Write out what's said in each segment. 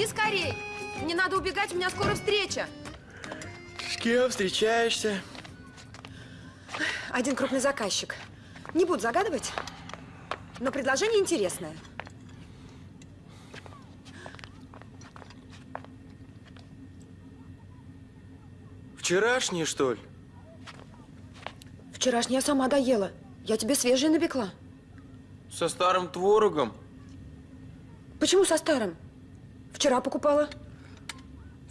Иди скорей. Мне надо убегать, у меня скоро встреча. С кем встречаешься? Один крупный заказчик. Не буду загадывать, но предложение интересное. Вчерашний, что ли? Вчерашний я сама доела. Я тебе свежее напекла. Со старым творогом? Почему со старым? Вчера покупала.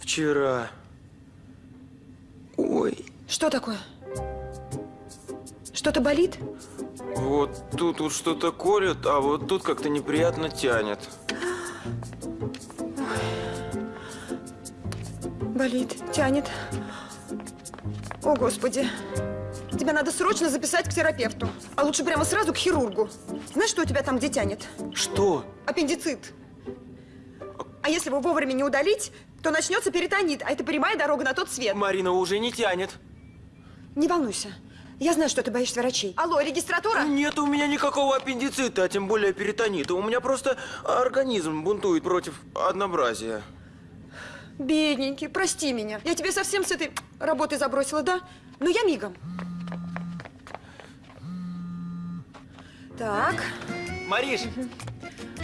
Вчера. Ой, Что такое? Что-то болит? вот тут вот что-то колет, а вот тут как-то неприятно тянет. Болит, тянет. О, Господи. Тебя надо срочно записать к терапевту. А лучше прямо сразу к хирургу. Знаешь, что у тебя там где тянет? Что? Аппендицит. А если его вовремя не удалить, то начнется перитонит, а это прямая дорога на тот свет. Марина уже не тянет. Не волнуйся. Я знаю, что ты боишься врачей. Алло, регистратура? Нет у меня никакого аппендицита, а тем более перитонита. У меня просто организм бунтует против однообразия. Бедненький, прости меня. Я тебе совсем с этой работы забросила, да? Но я мигом. Так, Мариш!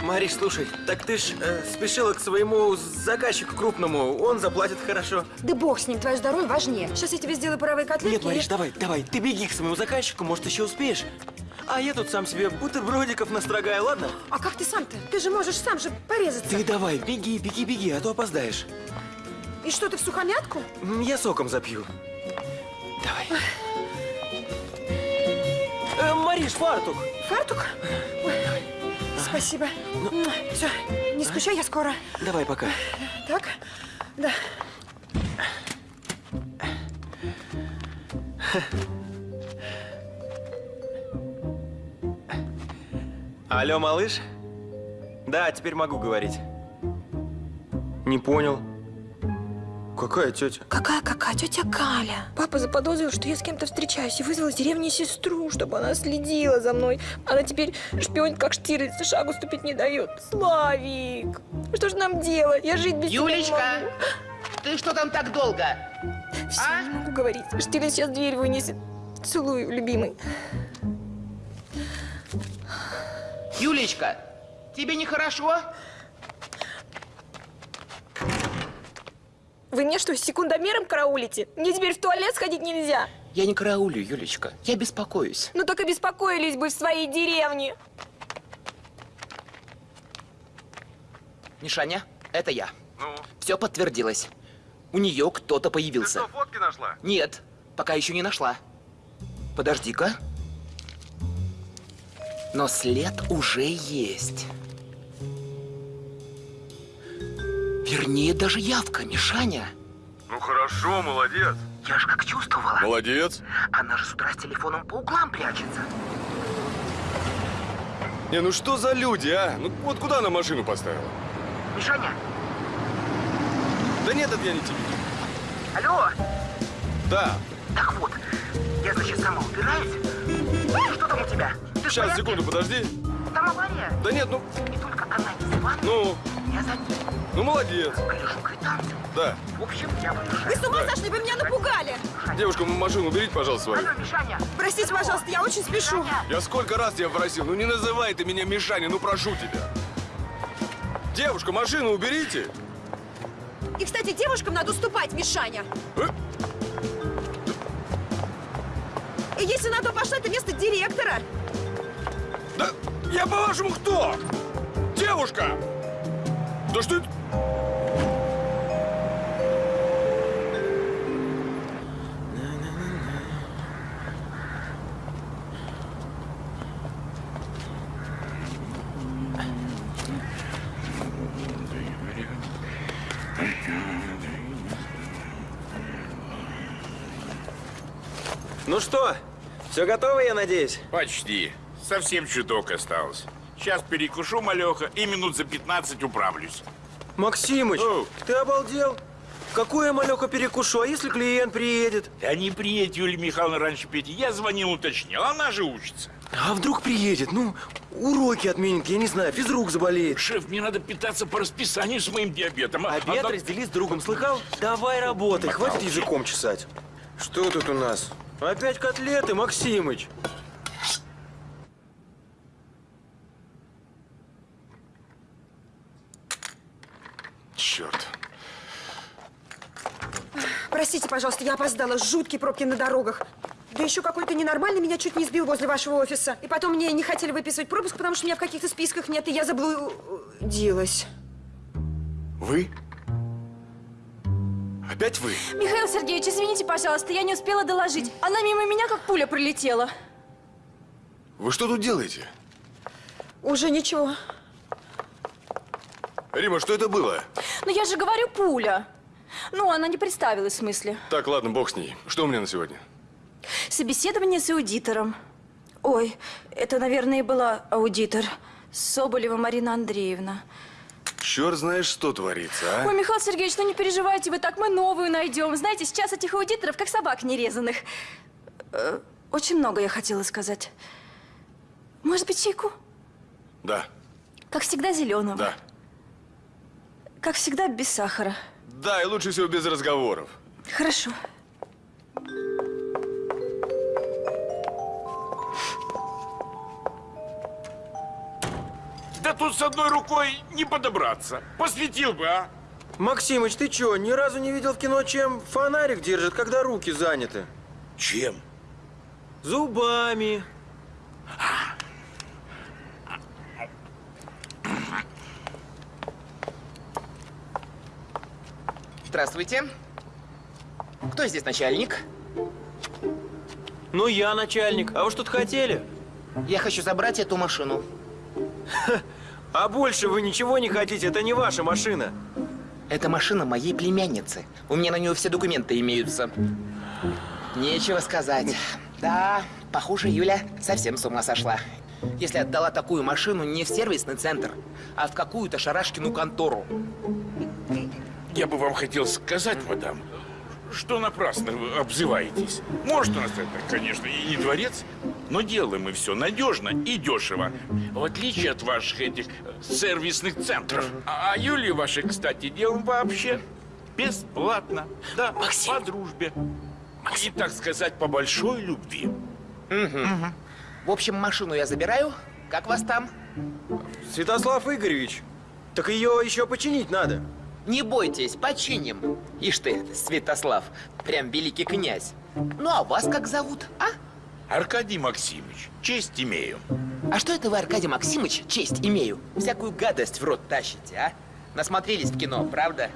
Мариш, слушай, так ты ж э, спешила к своему заказчику крупному, он заплатит хорошо. да бог с ним, твое здоровье важнее. Сейчас я тебе сделаю паровые котлетки. Нет, Мариш, и- давай, давай, ты беги к своему заказчику, может, еще успеешь. А я тут сам себе бутербродиков настрогаю, ладно? А как ты сам-то? Ты же можешь сам же порезаться. Ты давай, беги, беги, беги, а то опоздаешь. И что, ты в сухомятку? Я соком запью. Давай. Э, Мариш, фартук! Фартук? Ой, спасибо. Все, не скучай, я скоро. Давай пока. Так, да. Алло, малыш? Да, теперь могу говорить. Не понял. Какая тетя? Какая-какая тетя Галя. Папа заподозрил, что я с кем-то встречаюсь и вызвал из деревни сестру, чтобы она следила за мной. Она теперь шпионит, как Штирлиц, и шагу ступить не дает. Славик, что же нам делать? Я жить без тебя не Юлечка, могу. ты что там так долго? Всё, а? не могу говорить. Штирлиц сейчас дверь вынесет. Целую, любимый. Юлечка, тебе нехорошо? Вы мне что, с секундомером караулите? Мне теперь в туалет сходить нельзя. Я не караулю, Юлечка. Я беспокоюсь. Ну так и беспокоились бы в своей деревне. Мишаня, это я. Ну, Все подтвердилось. У нее кто-то ты появился. что, фотки нашла? Нет, пока еще не нашла. Подожди-ка. Но след уже есть. Вернее, даже явка, Мишаня. Ну хорошо, молодец. Я же как чувствовала. Молодец. Она же с утра с телефоном по углам прячется. Не, ну что за люди, а? Ну вот куда она машину поставила? Мишаня, Да нет, это я не тебе. алло. Да, Так вот, я, значит, сама убираюсь. Что там у тебя? Ты сейчас, секунду, подожди. Там авария. Да нет, ну, И только она не звонит, ну, я за ней. Ну молодец. Квитанцию. Да. В общем, я Вы с ума сошли, вы меня напугали. Девушка, машину уберите, пожалуйста, свою. Алло, Мишаня. Простите, пожалуйста, я очень спешу. Я сколько раз тебя просил, ну не называй ты меня Мишаня, ну прошу тебя. Девушка, машину уберите. И, кстати, девушкам надо уступать, Мишаня. Э? И если на то пошло, это место директора. Да я по-вашему кто? Девушка! Да что это? Что, все готово, я надеюсь? Почти. Совсем чуток осталось. Сейчас перекушу, малеха, и минут за 15 управлюсь. Максимыч, Оу. ты обалдел? Какую я малёха перекушу, а если клиент приедет? Да не приедет Юлия Михайловна раньше Пети. Я звонил, уточнил. Она же учится. А вдруг приедет? Ну, уроки отменит, я не знаю, физрук заболеет. Шеф, мне надо питаться по расписанию с моим диабетом. а- Обед а- раздели с другом, слыхал? Давай работай, хватит языком чесать. Что тут у нас? Опять котлеты, Максимыч. Черт. Простите, пожалуйста, я опоздала. Жуткие пробки на дорогах. Да еще какой-то ненормальный меня чуть не сбил возле вашего офиса. И потом мне не хотели выписывать пропуск, потому что меня в каких-то списках нет, и я заблудилась. Вы? Опять вы? Михаил Сергеевич, извините, пожалуйста, я не успела доложить. Она мимо меня как пуля пролетела. Вы что тут делаете? Уже ничего. Рима, что это было? Ну я же говорю, пуля. Ну, она не представилась в смысле. Так, ладно, бог с ней. Что у меня на сегодня? Собеседование с аудитором. Ой, это, наверное, и была аудитор. Соболева Марина Андреевна. Черт знаешь, что творится, а? Ой, Михаил Сергеевич, ну не переживайте вы так, мы новую найдем. Знаете, сейчас этих аудиторов как собак нерезанных. Э, очень много я хотела сказать. Может быть, чайку? Да, Как всегда, зеленого. да. Как всегда, без сахара. Да, и лучше всего без разговоров. Хорошо. Да тут с одной рукой не подобраться. Посветил бы, а? Максимыч, ты чё, ни разу не видел в кино, чем фонарик держит, когда руки заняты? Чем? Зубами. Здравствуйте. Кто здесь начальник? Ну, я начальник. А вы что-то хотели? Я хочу забрать эту машину. А больше вы ничего не хотите, это не ваша машина. Это машина моей племянницы. У меня на нее все документы имеются. Нечего сказать. Да, похоже, Юля совсем с ума сошла. Если отдала такую машину не в сервисный центр, а в какую-то шарашкину контору. Я бы вам хотел сказать, мадам, что напрасно вы обзываетесь. Может, у нас это, конечно, и не дворец, но делаем мы все надежно и дешево. В отличие от ваших этих э, сервисных центров. А, а Юлии вашей, кстати, делаем вообще бесплатно. Да, по дружбе. И, так сказать, по большой любви. В общем, машину я забираю. Как вас там? Святослав Игоревич, так ее еще починить надо. Не бойтесь, починим. Ишь ты, Святослав, прям великий князь. Ну, а вас как зовут, а? Аркадий Максимович, честь имею. А что это вы, Аркадий Максимович, честь имею? Всякую гадость в рот тащите, а? Насмотрелись в кино, правда?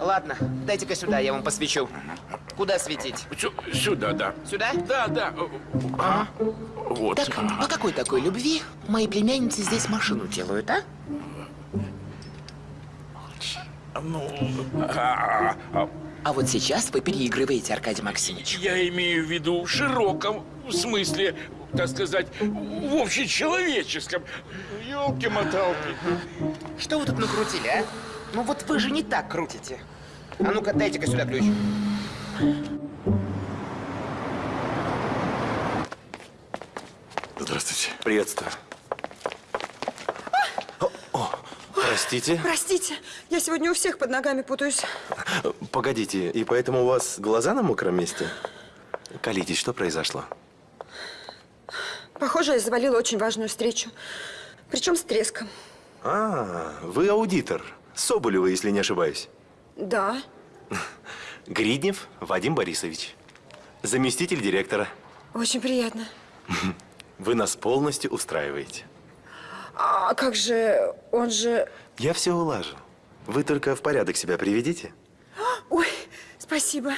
Ладно, дайте-ка сюда, я вам посвечу. Куда светить? Сю- сюда, да. Сюда? Да, да. А? Вот. Так, по какой такой любви мои племянницы здесь машину делают, а? Ну, а, а, А вот сейчас вы переигрываете, Аркадий Максимович. я имею в виду в широком смысле, так сказать, в общечеловеческом. Елки-моталки. Что вы тут накрутили, а? Ну вот вы же не так крутите. А ну-ка, дайте-ка сюда ключ. Здравствуйте. Приветствую. О, о, простите. Простите, я сегодня у всех под ногами путаюсь. Погодите, и поэтому у вас глаза на мокром месте? Колитесь, что произошло? Похоже, я завалила очень важную встречу. Причем с треском. А, вы аудитор. Соболева, если не ошибаюсь. Да. Гриднев Вадим Борисович. Заместитель директора. Очень приятно. Вы нас полностью устраиваете. А как же, он же... Я все улажу. Вы только в порядок себя приведите. Ой, спасибо.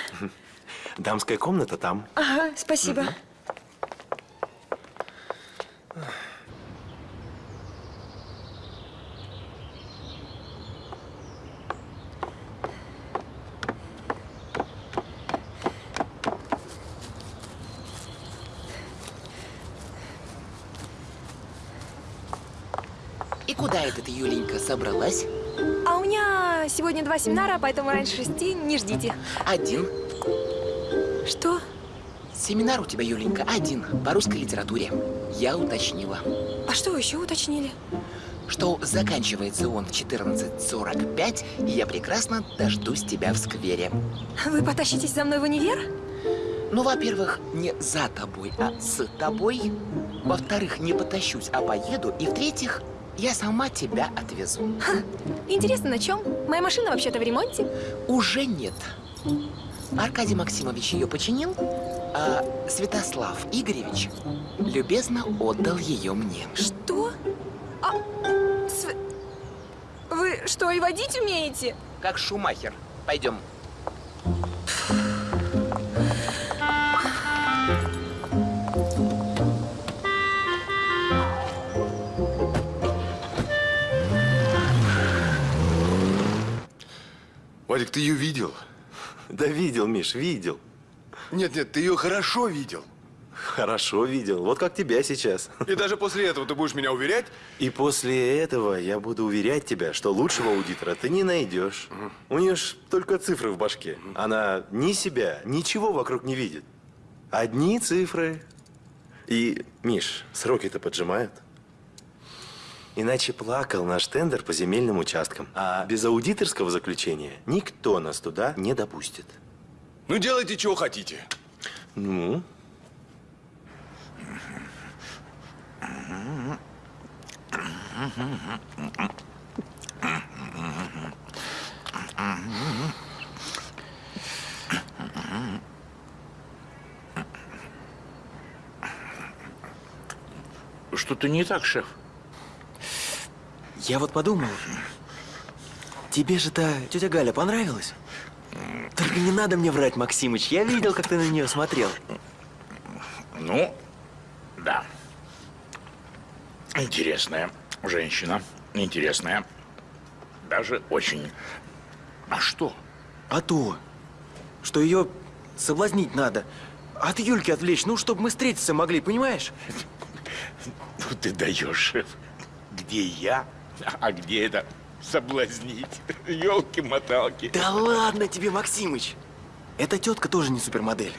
Дамская комната там. Ага, спасибо. И куда это ты, Юленька, собралась? А у меня сегодня два семинара, поэтому раньше шести не ждите. Один. Что? Семинар у тебя, Юленька, один по русской литературе. Я уточнила, А что еще уточнили? что заканчивается он в 14.45, и я прекрасно дождусь тебя в сквере. Вы потащитесь за мной в универ? Ну, во-первых, не за тобой, а с тобой. Во-вторых, не потащусь, а поеду. И в-третьих, я сама тебя отвезу. Интересно, на чем? Моя машина вообще-то в ремонте. Уже нет. Аркадий Максимович ее починил, а Святослав Игоревич любезно отдал ее мне. Что? А, св- Вы что, и водить умеете? Как Шумахер. Пойдем. Вадик, ты ее видел? Да видел, Миш, видел. Нет-нет, ты ее хорошо видел. Хорошо видел. Вот как тебя сейчас. И даже после этого ты будешь меня уверять? И после этого я буду уверять тебя, что лучшего аудитора ты не найдешь. У нее ж только цифры в башке. Она ни себя, ничего вокруг не видит. Одни цифры. И, Миш, сроки-то поджимают. Иначе плакал наш тендер по земельным участкам. А без аудиторского заключения никто нас туда не допустит. Ну, делайте, чего хотите. Ну, Что-то не так, шеф. Я вот подумал, тебе же та тетя Галя понравилась? Только не надо мне врать, Максимыч. Я видел, как ты на нее смотрел. Ну, да. Интересная женщина. Интересная. Даже очень. А что? А то, что ее соблазнить надо. От Юльки отвлечь, ну, чтобы мы встретиться могли, понимаешь? Ну ты даешь. Где я, а где это соблазнить? Елки-моталки. Да ладно тебе, Максимыч. Эта тетка тоже не супермодель.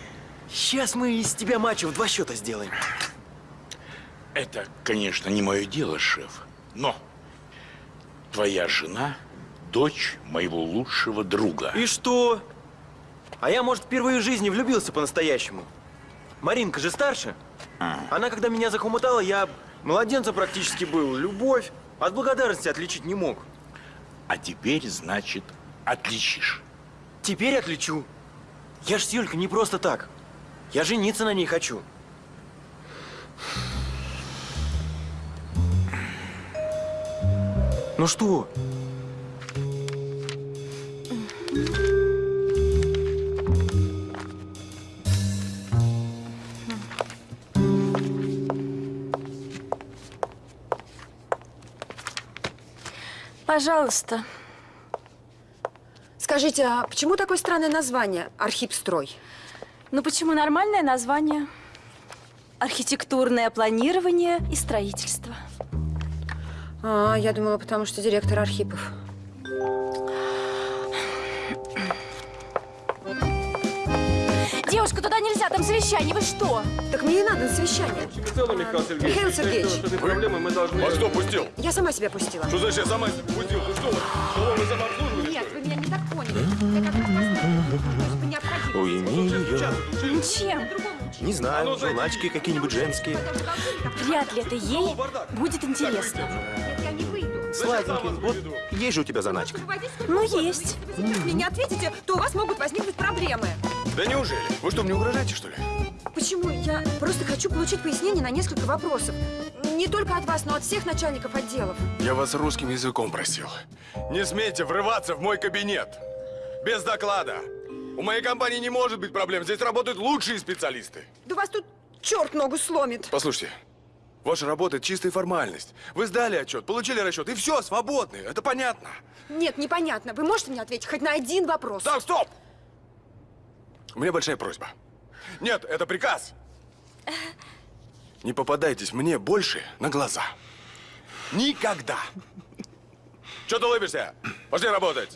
Сейчас мы из тебя мачо в два счета сделаем. Это, конечно, не мое дело, шеф. Но твоя жена – дочь моего лучшего друга. И что? А я, может, впервые в жизни влюбился по-настоящему. Маринка же старше. Она, когда меня захомутала, я младенца практически был. Любовь от благодарности отличить не мог. А теперь, значит, отличишь. Теперь отличу. Я ж с Юлькой не просто так. Я жениться на ней хочу. Ну что? Пожалуйста. Скажите, а почему такое странное название «Архипстрой»? Ну почему нормальное название? Архитектурное планирование и строительство. А, я думала, потому что директор Архипов. Девушка, туда нельзя, там совещание, вы что? Так мне и надо на совещание. Михаил Сергеевич. Михаил Сергеевич, этой проблемы мы должны... А кто пустил? я сама себя пустила. Что значит я сама себя пустил? Ты что, столовое самообслуживание? Нет, вы меня не так поняли. Я как раз уйми ее. Чем? Не знаю, журнальчики какие-нибудь женские. Вряд ли это ей будет интересно. Нет, я не выйду. Сладенький. Вот есть же у тебя заначка. Ну, есть. Если вы мне не ответите, то у вас могут возникнуть проблемы. Да неужели? Вы что, мне угрожаете, что ли? Почему? Я просто хочу получить пояснение на несколько вопросов. Не только от вас, но от всех начальников отделов. Я вас русским языком просил. Не смейте врываться в мой кабинет. Без доклада. У моей компании не может быть проблем. Здесь работают лучшие специалисты. Да вас тут черт ногу сломит. Послушайте, ваша работа – чистая формальность. Вы сдали отчет, получили расчет, и все, свободны. Это понятно. Нет, непонятно. Вы можете мне ответить хоть на один вопрос? Так, стоп! у меня большая просьба. Нет, это приказ. Не попадайтесь мне больше на глаза. Никогда. Че ты улыбишься? Пошли работать.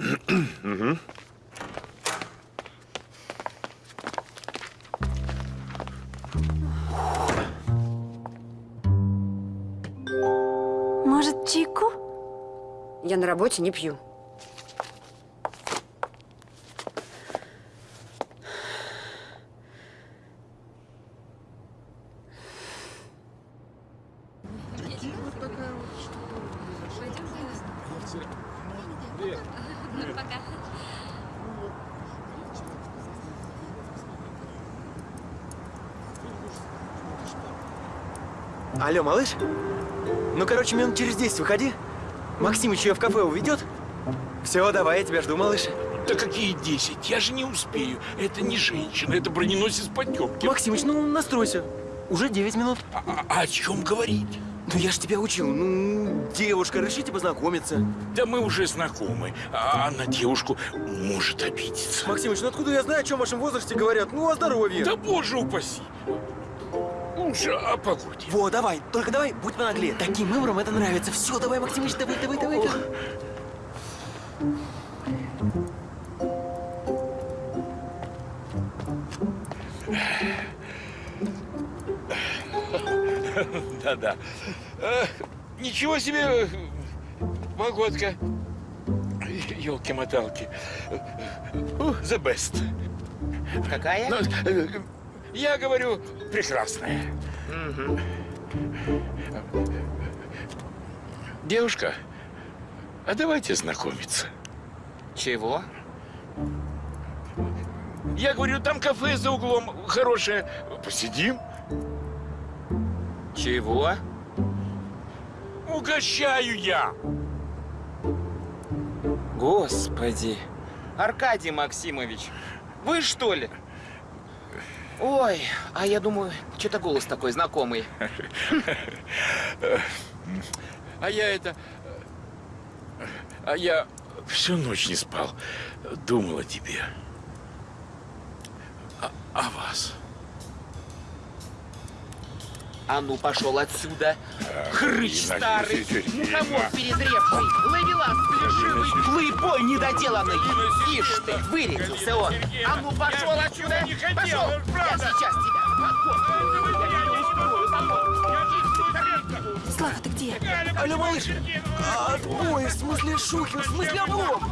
Может, чайку? Я на работе не пью. Алло, малыш? Ну, короче, минут через 10 выходи. Максимыч ее в кафе уведет. Все, давай, я тебя жду, малыш. Да какие 10? Я же не успею. Это не женщина, это броненосец Потемкин. Максимыч, ну настройся. Уже 9 минут. А, а о чем говорить? Ну, я ж тебя учил. Ну, девушка, решите познакомиться. Да мы уже знакомы, а на девушку может обидеться. Максимыч, ну откуда я знаю, о чем в вашем возрасте говорят? Ну, о здоровье. Да боже упаси. Лучше о погоде. Во, давай, только давай, будь понаглее. Таким выбором это нравится. Все, давай, Максимыч, давай, давай, давай. давай. Да-да. Э, Ничего себе погодка. Елки-моталки. The best. Какая? Ну, э, Я говорю, прекрасная. Девушка, а давайте знакомиться. Чего? Я говорю, там кафе за углом хорошее. Посидим, Чего? угощаю я. Господи. Аркадий Максимович, вы что ли? Ой, а я думаю, что-то голос такой знакомый. А я это... А я всю ночь не спал. Думал о тебе. О, о вас. А ну, пошел отсюда. Хрыч старый, мухомор перезревший, ловелас плешивый, плейбой недоделанный. Ишь ты, вырядился он. А ну, пошел отсюда. Пошел. Я сейчас тебя. Слава, ты где? Алло, малыш. А, Отбой, в смысле Шухин, в смысле облом.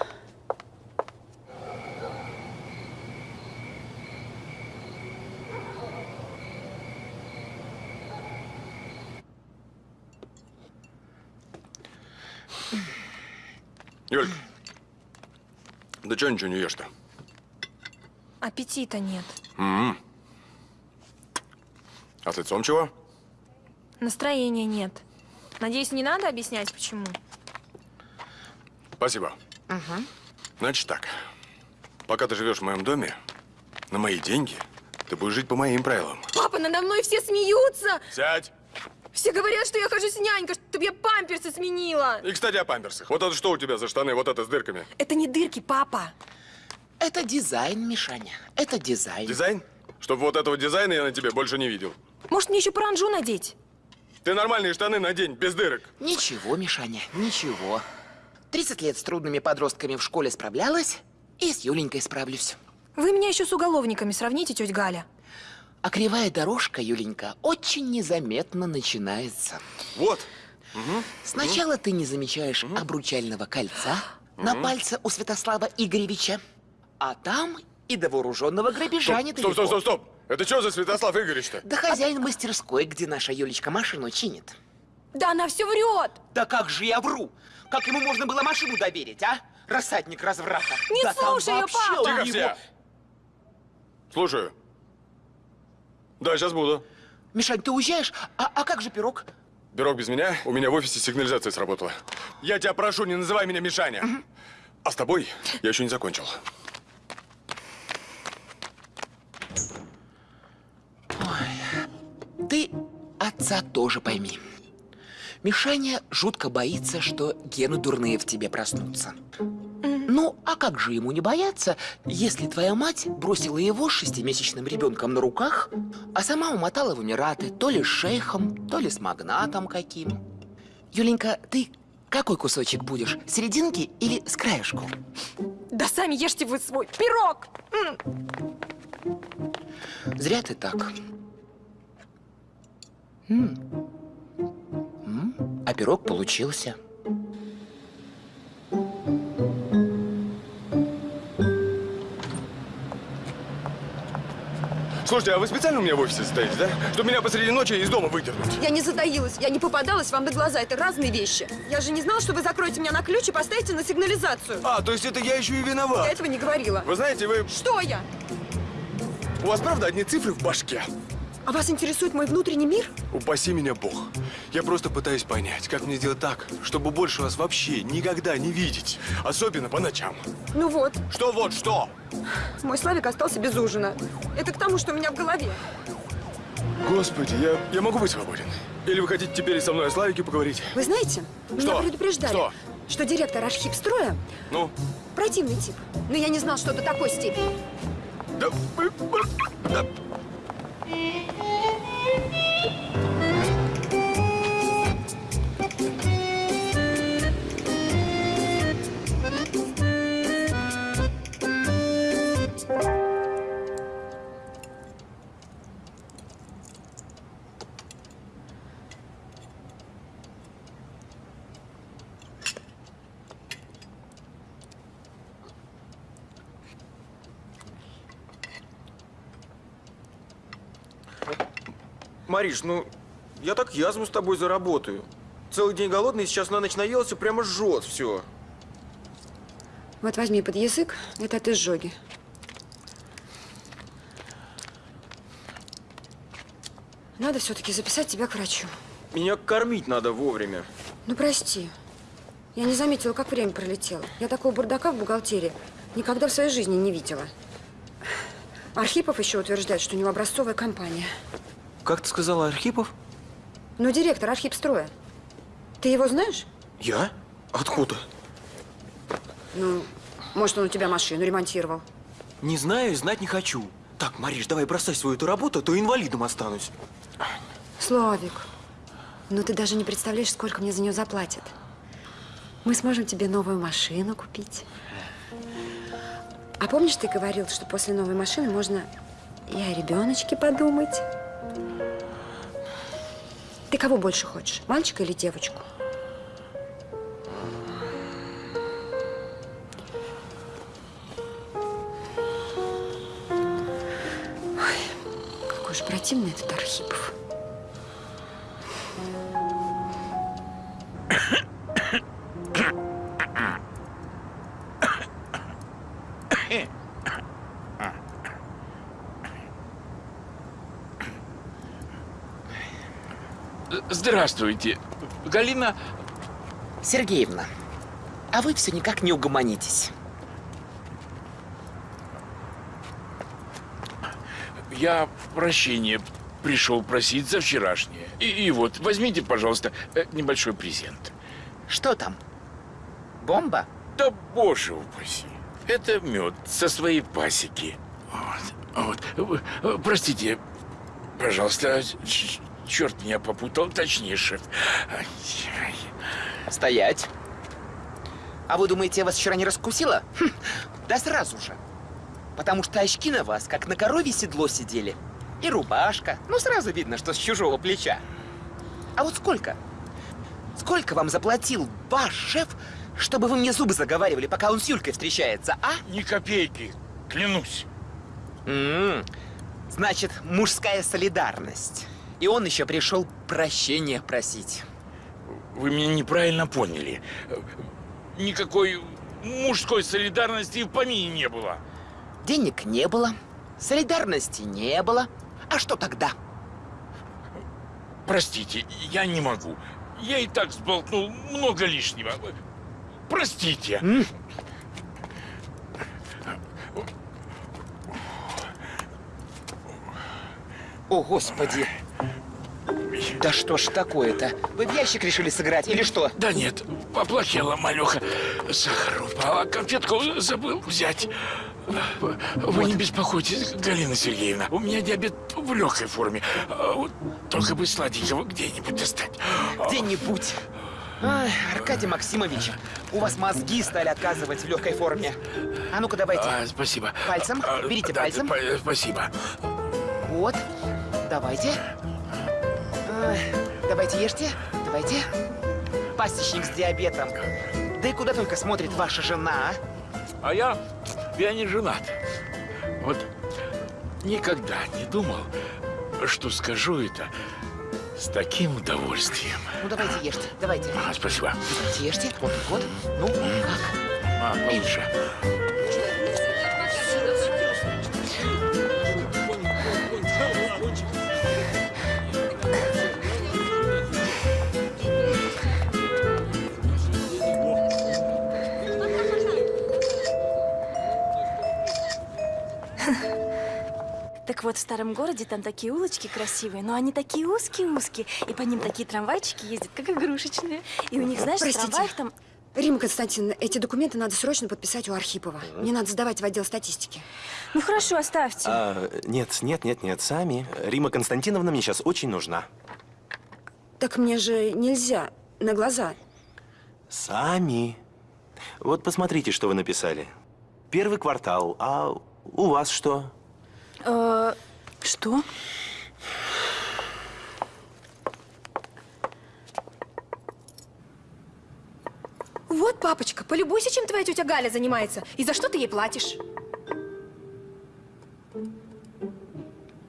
Юлька, да что ничего не ешь-то? Аппетита нет. А с лицом чего? Настроения нет. Надеюсь, не надо объяснять, почему? Спасибо. Значит так, пока ты живешь в моем доме, на мои деньги, ты будешь жить по моим правилам. Папа, надо мной все смеются! Сядь! Все говорят, что я хожу с нянькой, чтобы я памперсы сменила. И, кстати, о памперсах. Вот это что у тебя за штаны, вот это с дырками? Это не дырки, папа. Это дизайн, Мишаня. Это дизайн. Дизайн? Чтобы вот этого дизайна я на тебе больше не видел. Может, мне еще паранжу надеть? Ты нормальные штаны надень, без дырок. Ничего, Мишаня, ничего. 30 лет с трудными подростками в школе справлялась, и с Юленькой справлюсь. Вы меня еще с уголовниками сравните, тетя Галя. А кривая дорожка, Юленька, очень незаметно начинается. Вот. Сначала ты не замечаешь обручального кольца на пальце у Святослава Игоревича, а там и до вооруженного грабежа Стоп, недалеко. стоп, стоп, стоп, стоп. Это что за Святослав Игоревич-то? Да хозяин мастерской, где наша Юлечка машину чинит. Да она все врет! Да как же я вру? Как ему можно было машину доверить, а? Рассадник разврата. Не да слушай вообще папа! Тихо него- все. Слушаю. Да, сейчас буду. Мишань, ты уезжаешь? А, а как же пирог? Пирог без меня, у меня в офисе сигнализация сработала. Я тебя прошу, не называй меня Мишаня. А с тобой я еще не закончил. Ты отца тоже пойми. Мишаня жутко боится, что гены дурные в тебе проснутся. Ну, а как же ему не бояться, если твоя мать бросила его с шестимесячным ребенком на руках, а сама умотала в Эмираты то ли с шейхом, то ли с магнатом каким? Юленька, ты какой кусочек будешь, серединки или с краешку? Да сами ешьте вы свой пирог! Зря ты так. М. М, А пирог получился. Слушайте, а вы специально у меня в офисе стоите, да? Чтобы меня посреди ночи из дома выдернуть. Я не затаилась, я не попадалась вам на глаза. Это разные вещи. Я же не знала, что вы закроете меня на ключ и поставите на сигнализацию. А, то есть это я еще и Я виноват. этого не говорила. Вы знаете, вы... Что я? У вас правда одни цифры в башке? А вас интересует мой внутренний мир? Упаси меня Бог. Я просто пытаюсь понять, как мне сделать так, чтобы больше вас вообще никогда не видеть. Особенно по ночам. Ну вот, Что вот, что? мой Славик остался без ужина. Это к тому, что у меня в голове. Господи, я, я могу быть свободен? Или вы хотите теперь со мной о Славике поговорить? Вы знаете, меня Что? предупреждали, Что? что директор архипстроя Ну, противный тип. Но я не знал, что до такой степени. да... вы- да. Мариш, ну, я так язву с тобой заработаю. Целый день голодный, сейчас на ночь наелся, прямо жжет все. Вот возьми под язык, это от изжоги. Надо все-таки записать тебя к врачу. Меня кормить надо вовремя. Ну, прости. Я не заметила, как время пролетело. Я такого бардака в бухгалтерии никогда в своей жизни не видела. Архипов еще утверждает, что у него образцовая компания. Как ты сказала, Архипов? Но директор Архипстроя. Ты его знаешь? Я? Откуда? Ну, может, он у тебя машину ремонтировал. Не знаю и знать не хочу. Так, Мариш, давай бросай свою эту работу, а то инвалидом останусь. Славик, ну ты даже не представляешь, сколько мне за нее заплатят. Мы сможем тебе новую машину купить. А помнишь, ты говорил, что после новой машины можно и о ребеночке подумать? Ты кого больше хочешь, мальчика или девочку? Ой, какой же противный этот Архипов. Здравствуйте. Галина... Сергеевна, а вы все никак не угомонитесь. Я прощения пришел просить за вчерашнее. И, и вот, возьмите, пожалуйста, э, небольшой презент. Что там? Бомба? Да боже упаси. Это мед со своей пасеки. Вот, вот. Э, Простите, пожалуйста, ч- черт меня попутал, точнее, шеф. Стоять. А вы думаете, я вас вчера не раскусила? Хм, да сразу же. Потому что очки на вас, как на корове седло сидели. И рубашка. Ну, сразу видно, что с чужого плеча. А вот сколько? Сколько вам заплатил ваш шеф, чтобы вы мне зубы заговаривали, пока он с Юлькой встречается, а? Ни копейки, клянусь. М, Значит, мужская солидарность. И он еще пришел прощения просить. Вы меня неправильно поняли. Никакой мужской солидарности и в помине не было. Денег не было, солидарности не было. А что тогда? Простите, я не могу. Я и так сболтнул много лишнего. Простите. М? О, Господи! Да что ж такое-то? Вы в ящик решили сыграть или что? Да нет, поплохела малеха. Сахар упал, а конфетку забыл взять. Вы не беспокойтесь, Галина Сергеевна. У меня диабет в легкой форме. Вот Только бы сладенького где-нибудь достать. Где-нибудь. Ай, Аркадий Максимович, у вас мозги стали отказывать в легкой форме. А ну-ка давайте. А, спасибо. Пальцем. А, Берите да, пальцем. па- Спасибо. Вот. Давайте. Ай, Давайте ешьте. Давайте. Пасечник с диабетом. Да и куда только смотрит ваша жена, а? А я, я не женат. Вот никогда не думал, что скажу это с таким удовольствием. Ну давайте ешьте, давайте. А, спасибо. Давайте ешьте. Вот, вот. Ну, как? А, получше. Так вот, в старом городе там такие улочки красивые, но они такие узкие-узкие, и по ним такие трамвайчики ездят, как игрушечные. И у них, знаешь, в Простите. трамваях там... Рима Константиновна, эти документы надо срочно подписать у Архипова. Мне надо сдавать в отдел статистики. Ну хорошо, оставьте. А, нет, нет, нет, нет, сами. Рима Константиновна мне сейчас очень нужна. Так мне же нельзя. На глаза. Сами. Вот посмотрите, что вы написали. Первый квартал, а у вас что? Э, что? Вот, папочка, полюбуйся, чем твоя тетя Галя занимается. И за что ты ей платишь?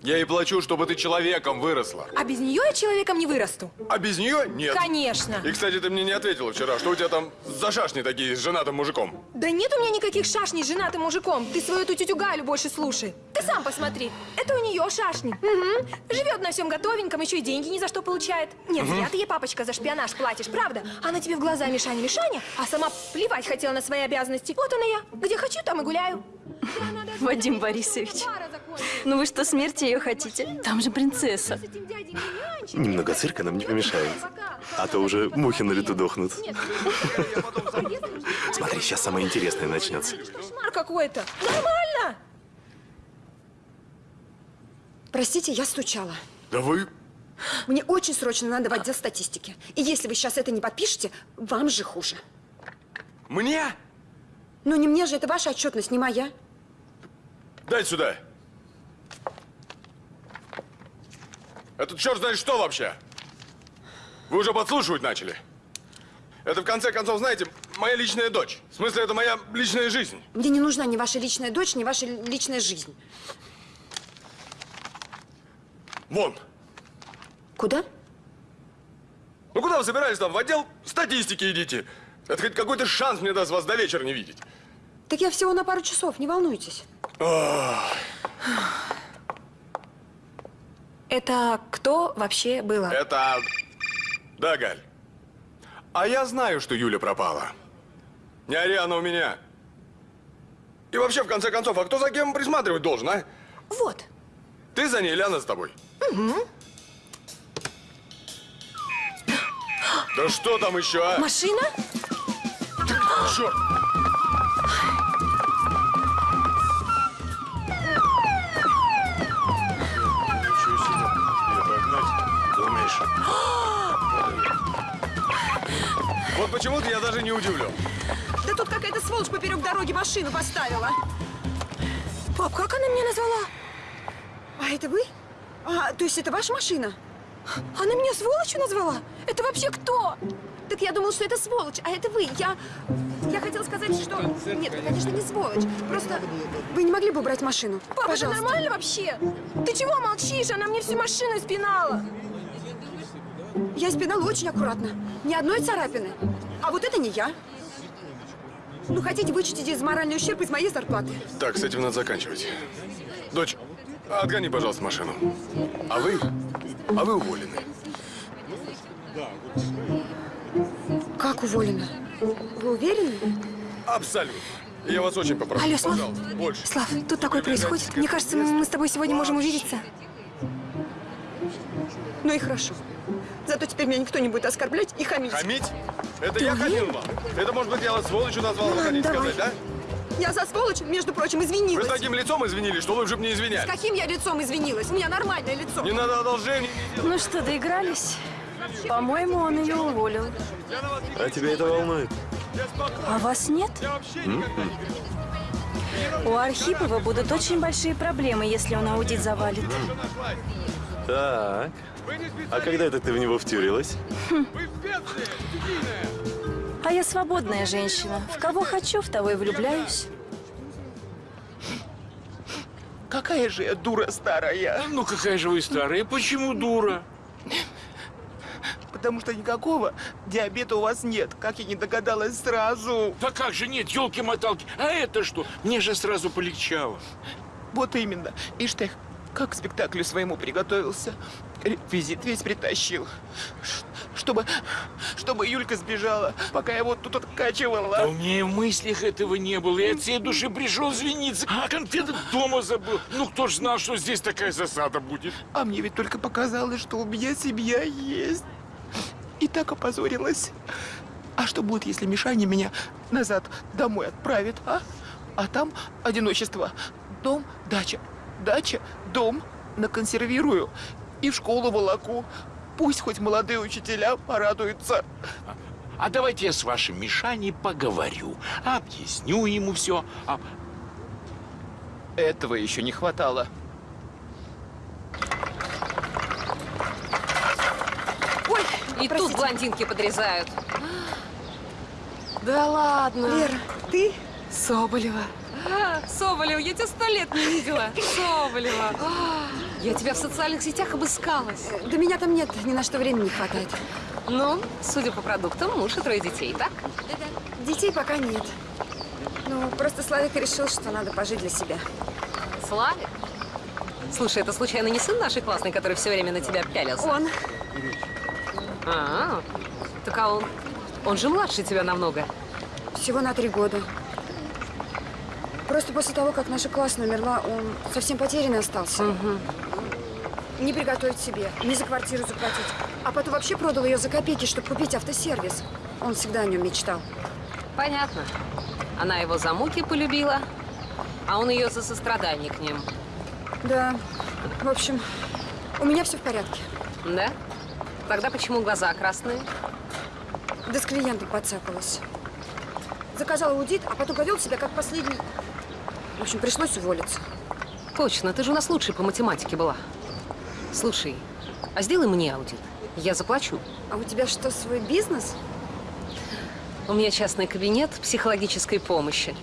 Я ей плачу, чтобы ты человеком выросла. А без нее я человеком не вырасту. А без нее нет. Конечно. И, кстати, ты мне не ответила вчера, что у тебя там за шашни такие с женатым мужиком. Да нет у меня никаких шашней с женатым мужиком. Ты свою эту тетю Галю больше слушай. Ты сам посмотри. Это у нее шашни. Угу. Живет на всем готовеньком, еще и деньги ни за что получает. Нет, зря ты ей, папочка, за шпионаж платишь, правда? Она тебе в глаза Мишаня, Мишаня, а сама плевать хотела на свои обязанности. Вот она я. Где хочу, там и гуляю. Вадим Борисович, ну вы что, смерти ее хотите? Там же принцесса. Немного цирка нам не помешает. А то уже мухи на лету дохнут. Смотри, сейчас самое интересное начнется. Кошмар какой-то. Нормально. Простите, я стучала. Да вы... Мне очень срочно надо в отдел статистики. И если вы сейчас это не подпишете, вам же хуже. Мне? Ну не мне же, это ваша отчетность, не моя. Дай сюда. Это черт знает что вообще? Вы уже подслушивать начали? Это, в конце концов, знаете, моя личная дочь. В смысле, это моя личная жизнь. Мне не нужна ни ваша личная дочь, ни ваша личная жизнь. Вон. Куда? Ну куда вы собирались там? В отдел статистики идите. Это хоть какой-то шанс мне даст вас до вечера не видеть. Так я всего на пару часов, не волнуйтесь. Это кто вообще было? Это... Да, Галь. А я знаю, что Юля пропала. Не ори, она у меня. И вообще, в конце концов, а кто за кем присматривать должен, а? Вот. Ты за ней или она с тобой? Да что там еще, а? Машина? Черт! Вот почему-то я даже не удивлен. Да тут какая-то сволочь поперек дороги машину поставила. Пап, как она меня назвала? А это вы? А, то есть это ваша машина? Она меня сволочью назвала? Это вообще кто? Так я думала, что это сволочь, а это вы. Я... Я хотела сказать, что... Нет, вы, конечно, не сволочь. Просто вы не могли бы убрать машину? Папа, Пожалуйста. это нормально вообще? Ты чего молчишь? Она мне всю машину испинала. Я спинала очень аккуратно. Ни одной царапины. А вот это не я. Ну, хотите, вычтите из моральный ущерб из моей зарплаты. Так, с этим надо заканчивать. Дочь, отгони, пожалуйста, машину. А вы? А вы уволены. Как уволена? Вы уверены? Абсолютно. Я вас очень попрошу. Алло, Слав. Пожалуйста, больше. Слав, тут такое происходит. Мне кажется, мы с тобой сегодня можем увидеться. Ну и хорошо. Зато теперь меня никто не будет оскорблять и хамить. Хамить? Это я хамил вам? Это, может быть, я вас сволочью назвал, вы Ладно, хотите давай. сказать, да? Я за сволочь, между прочим, Вы извинилась. с таким лицом извинились, что лучше бы не С извинять. каким я лицом извинилась? У меня нормальное лицо. Не надо одолжений. Ну что, доигрались? По-моему, он ее уволил. А тебя это волнует? А вас нет? У Архипова будут очень большие проблемы, если он аудит завалит. Так. А когда это ты в него втюрилась? А я свободная женщина. В кого хочу, в того и влюбляюсь. Какая же я дура старая. Ну какая же вы старая, почему дура? Потому что никакого диабета у вас нет, как я не догадалась сразу. Да как же нет, елки-моталки. А это что? Мне же сразу полегчало. Вот именно. Ты, как к спектаклю своему приготовился. Реквизит весь притащил. Чтобы, чтобы Юлька сбежала, пока я вот тут Да откачивала. у меня и в мыслях этого не было. Я от всей души пришел извиниться, а конфеты дома забыл. Ну кто ж знал, что здесь такая засада будет? А мне ведь только показалось, что у меня семья есть. И так опозорилась. А что будет, если Мишаня меня назад домой отправит, а? А там одиночество. Дом, дача. Дача, дом. Наконсервирую. И в школу волоку. Пусть хоть молодые учителя порадуются. А давайте я с вашим Мишаней поговорю, объясню ему все. А Этого еще не хватало. И тут блондинки подрезают. Да ладно. Лера, ты? Соболева. А, Соболева, я тебя сто лет не видела. Соболева. А, Я тебя в социальных сетях обыскалась. Да меня там нет, ни на что времени не хватает. Ну, судя по продуктам, муж и трое детей, так? Детей пока нет. Ну, просто Славик решил, что надо пожить для себя. Славик? Слушай, это случайно не сын нашей классной, который все время на тебя пялился? Он. А, так а он... Он же младше тебя намного. Всего на три года. Просто после того, как наша классная умерла, он совсем потерянный остался. Не приготовить себе, не за квартиру заплатить. А потом вообще продал ее за копейки, чтобы купить автосервис. Он всегда о нем мечтал. Понятно. Она его за муки полюбила, а он ее за сострадание к ним. Да. В общем, у меня все в порядке. Да? Тогда почему глаза красные? Да с клиентом подцапалась. Заказала аудит, а потом повел себя как последний. В общем, пришлось уволиться. Точно, ты же у нас лучшей по математике была. Слушай, а сделай мне аудит. Я заплачу. А у тебя что, свой бизнес? У меня частный кабинет психологической помощи.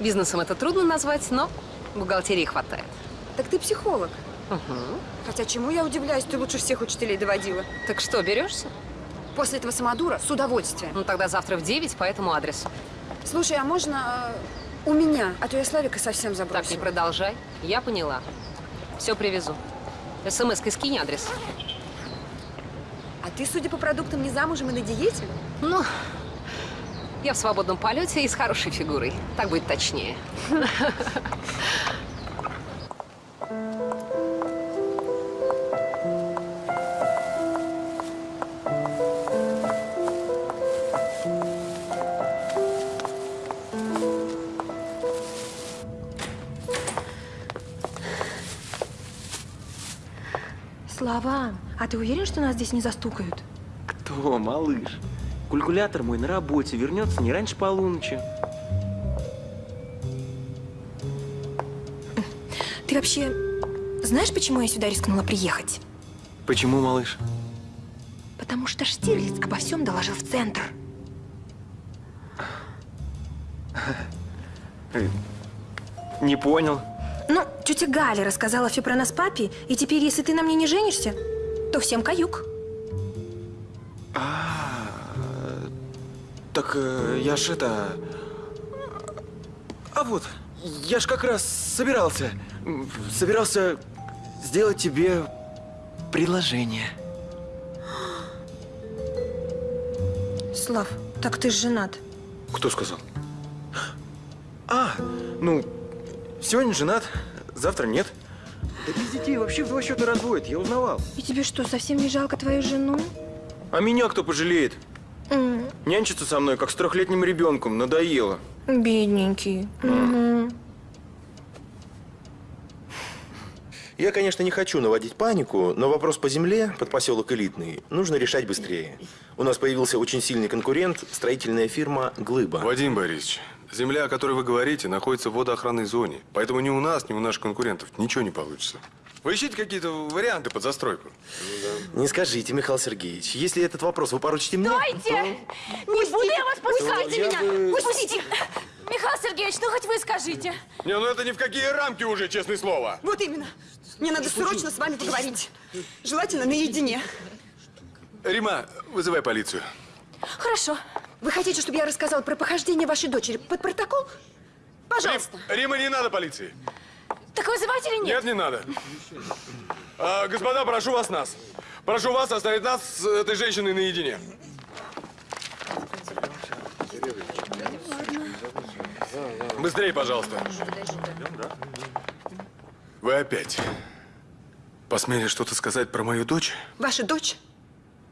Бизнесом это трудно назвать, но бухгалтерии хватает. Так ты психолог. Угу. Хотя чему я удивляюсь, ты лучше всех учителей доводила. Так что, берешься? После этого самодура с удовольствием. Ну тогда завтра в 9 по этому адресу. Слушай, а можно э, у меня? А то я Славика совсем Так, не забросила. продолжай. Я поняла. Все привезу. СМС-кой скинь адрес. А ты, судя по продуктам, не замужем и на диете? Ну, я в свободном полете и с хорошей фигурой. Так будет точнее. Слава, а ты уверен, что нас здесь не застукают? Кто, малыш? Калькулятор мой на работе вернется не раньше полуночи. Ты вообще знаешь, почему я сюда рискнула приехать? Почему, малыш? Потому что Штирлиц обо всем доложил в центр. Не понял. Ну, тетя Галя рассказала все про нас папе, и теперь, если ты на мне не женишься, то всем каюк. Так э, я ж это... А вот, я ж как раз собирался, собирался сделать тебе предложение. Слав, так ты ж женат. Кто сказал? А, ну, сегодня женат, завтра нет. Да без детей вообще в два счета разводят, я узнавал. И тебе что, совсем не жалко твою жену? А меня кто пожалеет? М, Нянчиться со мной, как с трехлетним ребенком, надоело. Бедненький. Мгм. Я, конечно, не хочу наводить панику, но вопрос по земле под поселок Элитный нужно решать быстрее. У нас появился очень сильный конкурент – строительная фирма «Глыба». Вадим Борисович, земля, о которой вы говорите, находится в водоохранной зоне. Поэтому ни у нас, ни у наших конкурентов ничего не получится. Вы ищите какие-то варианты под застройку. Не скажите, Михаил Сергеевич, если этот вопрос вы поручите мне, Стойте! Не буду я вас пускайте я меня! бы- Пустите! Михаил Сергеевич, ну хоть вы скажите. Не, ну это ни в какие рамки уже, честное слово. Вот именно. Мне надо срочно с вами поговорить. Желательно наедине. Рима, вызывай полицию. Хорошо. Вы хотите, чтобы я рассказала про похождение вашей дочери под протокол? Пожалуйста. Рим- Рима, не надо полиции. Так вызывать или нет? Нет, не надо. А, господа, прошу вас нас. Прошу вас оставить нас с этой женщиной наедине. Быстрее, пожалуйста. Вы опять посмели что-то сказать про мою дочь? Ваша дочь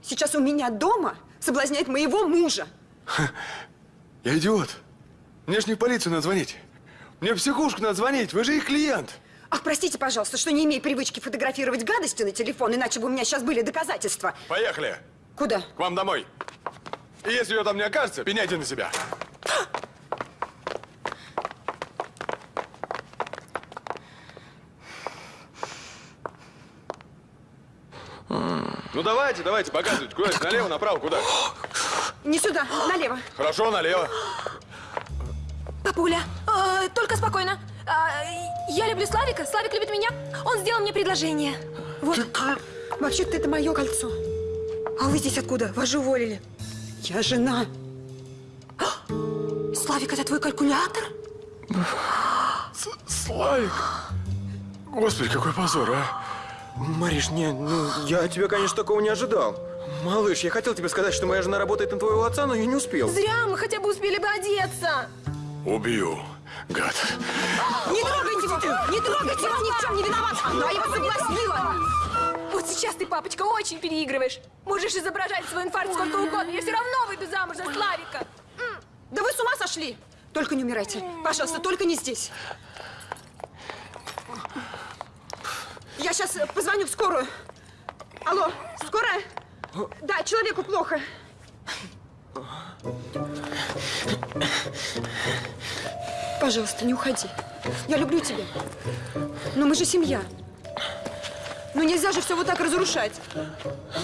сейчас у меня дома соблазняет моего мужа. Я идиот. Мне ж не в полицию надо звонить. Мне в психушку надо звонить. Вы же их клиент. Ах, простите, пожалуйста, что не имею привычки фотографировать гадости на телефон, иначе бы у меня сейчас были доказательства. Поехали. Куда? К вам домой. И если ее там не окажется, пеняйте на себя. Ну давайте, давайте, показывайте. Куда? Налево, направо, куда? Не сюда, налево. Хорошо, налево. Папуля, э, только спокойно. А, я люблю Славика, Славик любит меня. Он сделал мне предложение. Вот. Вообще-то это мое кольцо. А вы здесь откуда? Вас же уволили. Я жена. Славик, это твой калькулятор? Славик. Господи, какой позор, а. Мариш, не, ну, я от тебя, конечно, такого не ожидал. Малыш, я хотел тебе сказать, что моя жена работает на твоего отца, но я не успел. Зря мы хотя бы успели бы одеться. Убью, гад. Не трогайте его! Не трогайте его! Ни в чем не виноват! Она его соблазнила! Вот сейчас ты, папочка, очень переигрываешь. Можешь изображать свой инфаркт сколько угодно. Я все равно выйду замуж за Славика. Да вы с ума сошли! Только не умирайте. Пожалуйста, только не здесь. Я сейчас позвоню в скорую. Алло, скорая? Да, человеку плохо. Пожалуйста, не уходи. Я люблю тебя. Но мы же семья. Ну нельзя же все вот так разрушать.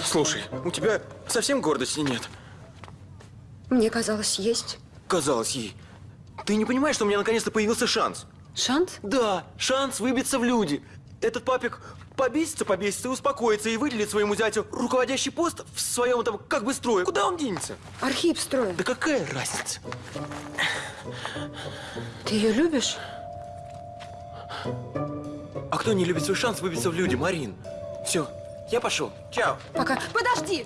Слушай, у тебя совсем гордости нет? Мне казалось, есть. Казалось ей. Ты не понимаешь, что у меня наконец-то появился шанс? Шанс? Да, шанс выбиться в люди. Этот папик побесится, побесится и успокоится, и выделит своему зятю руководящий пост в своем там как бы строе. Куда он денется? Архип строя. Да какая разница? Ты ее любишь? А кто не любит свой шанс выбиться в люди, Марин? Все, я пошел. Чао. Пока. Подожди!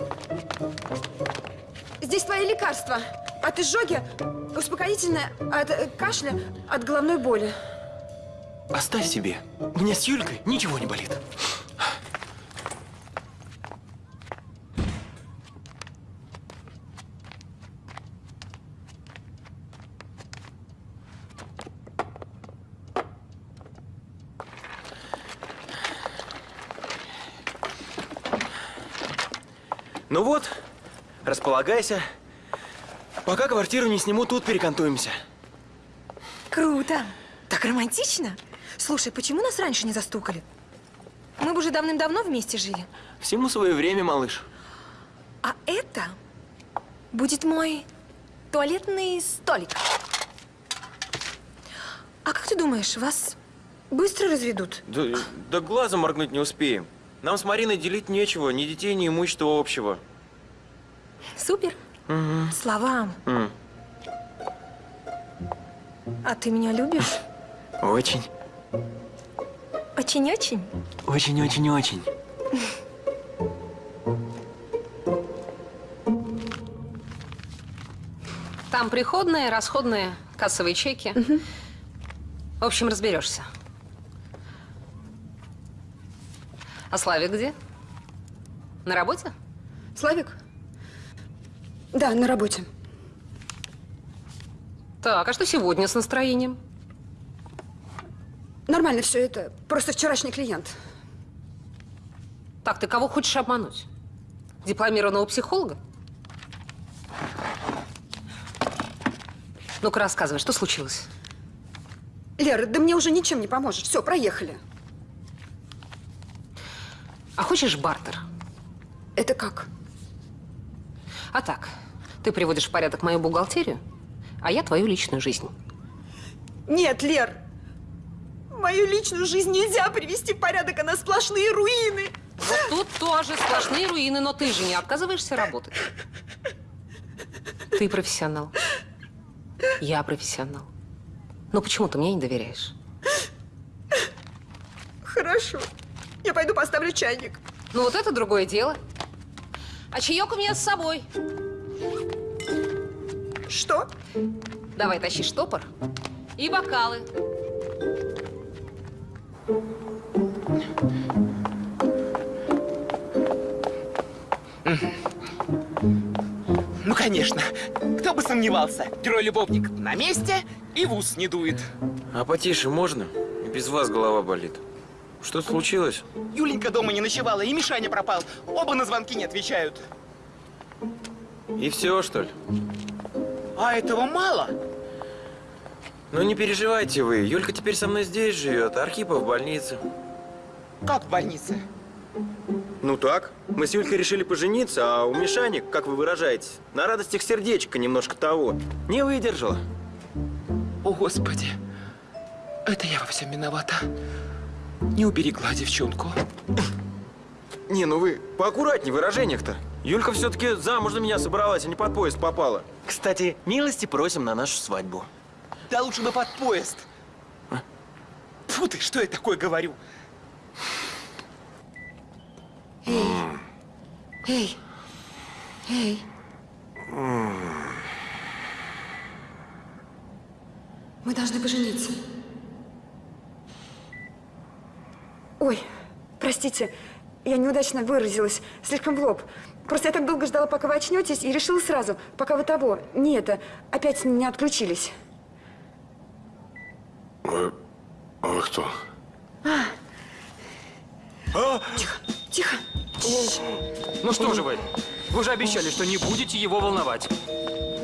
Здесь твои лекарства. От изжоги, успокоительное, от э, кашля, от головной боли. Оставь себе. У меня с Юлькой ничего не болит. Ну вот, располагайся. Пока квартиру не сниму, тут перекантуемся. Круто. Так романтично. Слушай, почему нас раньше не застукали? Мы бы уже давным-давно вместе жили. Всему свое время, малыш. А это будет мой туалетный столик. А как ты думаешь, вас быстро разведут? Да, да глазом моргнуть не успеем. Нам с Мариной делить нечего, ни детей, ни имущества общего. Супер. Словам. М, А ты меня любишь? Очень, Очень-очень? очень-очень-очень. Там приходные, расходные, кассовые чеки. В общем, разберешься. А Славик где? На работе? Славик? Да, на работе. Так, а что сегодня с настроением? Нормально все это. Просто вчерашний клиент. Так, ты кого хочешь обмануть? Дипломированного психолога? Ну-ка, рассказывай, что случилось? Лера, да мне уже ничем не поможешь. Все, проехали. А хочешь бартер? Это как? А так, ты приводишь в порядок мою бухгалтерию, а я твою личную жизнь. Нет, Лер. Мою личную жизнь нельзя привести в порядок, она сплошные руины. Вот тут тоже сплошные руины, но ты же не отказываешься работать. Ты профессионал. Я профессионал. Ну почему ты мне не доверяешь? Хорошо. Я пойду поставлю чайник. Ну вот это другое дело. А чаек у меня с собой. Что? Давай тащи штопор и бокалы. Ну, конечно. Кто бы сомневался. Герой-любовник на месте и в ус не дует. А потише можно? Без вас голова болит. Что случилось? Юленька дома не ночевала, и Мишаня пропал. Оба на звонки не отвечают. И все, что ли? А этого мало? Ну не переживайте вы. Юлька теперь со мной здесь живет, а Архипов в больнице. Как в больнице? Ну так. Мы с Юлькой решили пожениться, а у Мишани, как вы выражаетесь, на радостях сердечко немножко того. Не выдержала. О, Господи. Это я во всем виновата. Не уберегла девчонку. Не, ну вы поаккуратнее в выражениях-то. Юлька все-таки замуж за меня собралась, а не под поезд попала. Кстати, милости просим на нашу свадьбу. Да лучше бы под поезд. Фу ты, что я такое говорю? Эй. Эй. Мы должны пожениться. Ой, простите, я неудачно выразилась, слишком в лоб. Просто я так долго ждала, пока вы очнетесь, и решила сразу, пока вы того, не это, опять не отключились. Вы... Вы кто? Тихо. Ну что же вы? Вы же обещали, что не будете его волновать.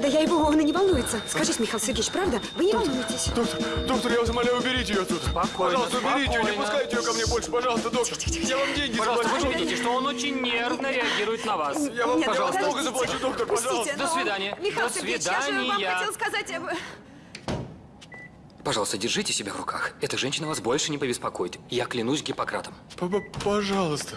Да я его, он и не волнуется. Скажите, Михаил Сергеевич, правда? Вы не волнуетесь? Доктор, доктор, я вас умоляю, уберите ее отсюда. Пожалуйста, уберите ее, не спокойно. пускайте ее ко мне больше, пожалуйста, доктор. Я вам деньги Пожалуйста, вы же заплачу. видите, что он очень нервно реагирует на вас. Я вам, Нет, ну пожалуйста, много заплачу, доктор, Пустите, пожалуйста. До свидания. Михаил До Сергеевич, я же вам свидания. хотела сказать... Пожалуйста, держите себя в руках. Эта женщина вас больше не побеспокоит. Я клянусь Гиппократом. П- п- Пожалуйста.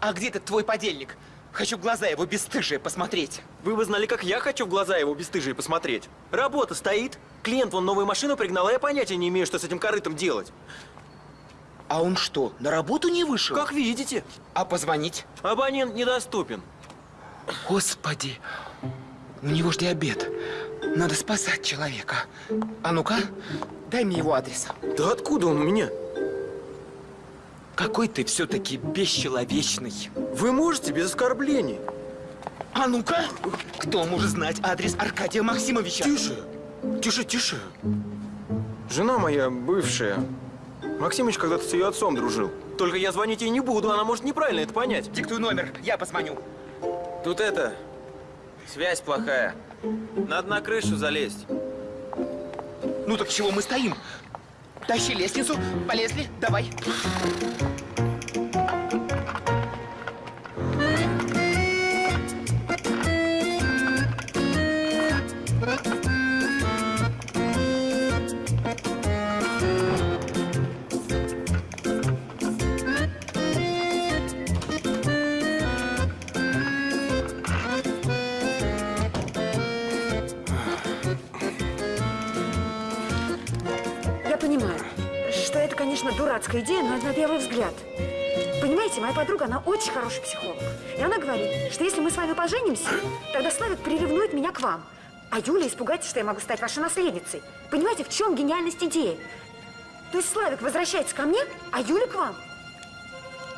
А где этот твой подельник? Хочу в глаза его бесстыжие посмотреть. Вы бы знали, как я хочу в глаза его бесстыжие посмотреть. Работа стоит. Клиент вон новую машину пригнал, а я понятия не имею, что с этим корытом делать. А он что, на работу не вышел? Как видите, А позвонить? абонент недоступен. Господи, у него ж диабет. Надо спасать человека. А ну-ка, дай мне его адрес. Да откуда он у меня? Какой ты все-таки бесчеловечный. Вы можете без оскорблений? А ну-ка, кто может знать адрес Аркадия Максимовича? Тише, тише, тише. Жена моя бывшая. Максимыч когда-то с ее отцом дружил. Только я звонить ей не буду, она может неправильно это понять. Диктуй номер, я позвоню. Тут это, связь плохая. Надо на крышу залезть. Ну так чего мы стоим? Тащи лестницу, полезли, давай. Конечно, дурацкая идея, но это на первый взгляд. Понимаете, моя подруга, она очень хороший психолог. И она говорит, что если мы с вами поженимся, тогда Славик приревнует меня к вам. А Юля испугается, что я могу стать вашей наследницей. Понимаете, в чем гениальность идеи? То есть Славик возвращается ко мне, а Юля к вам?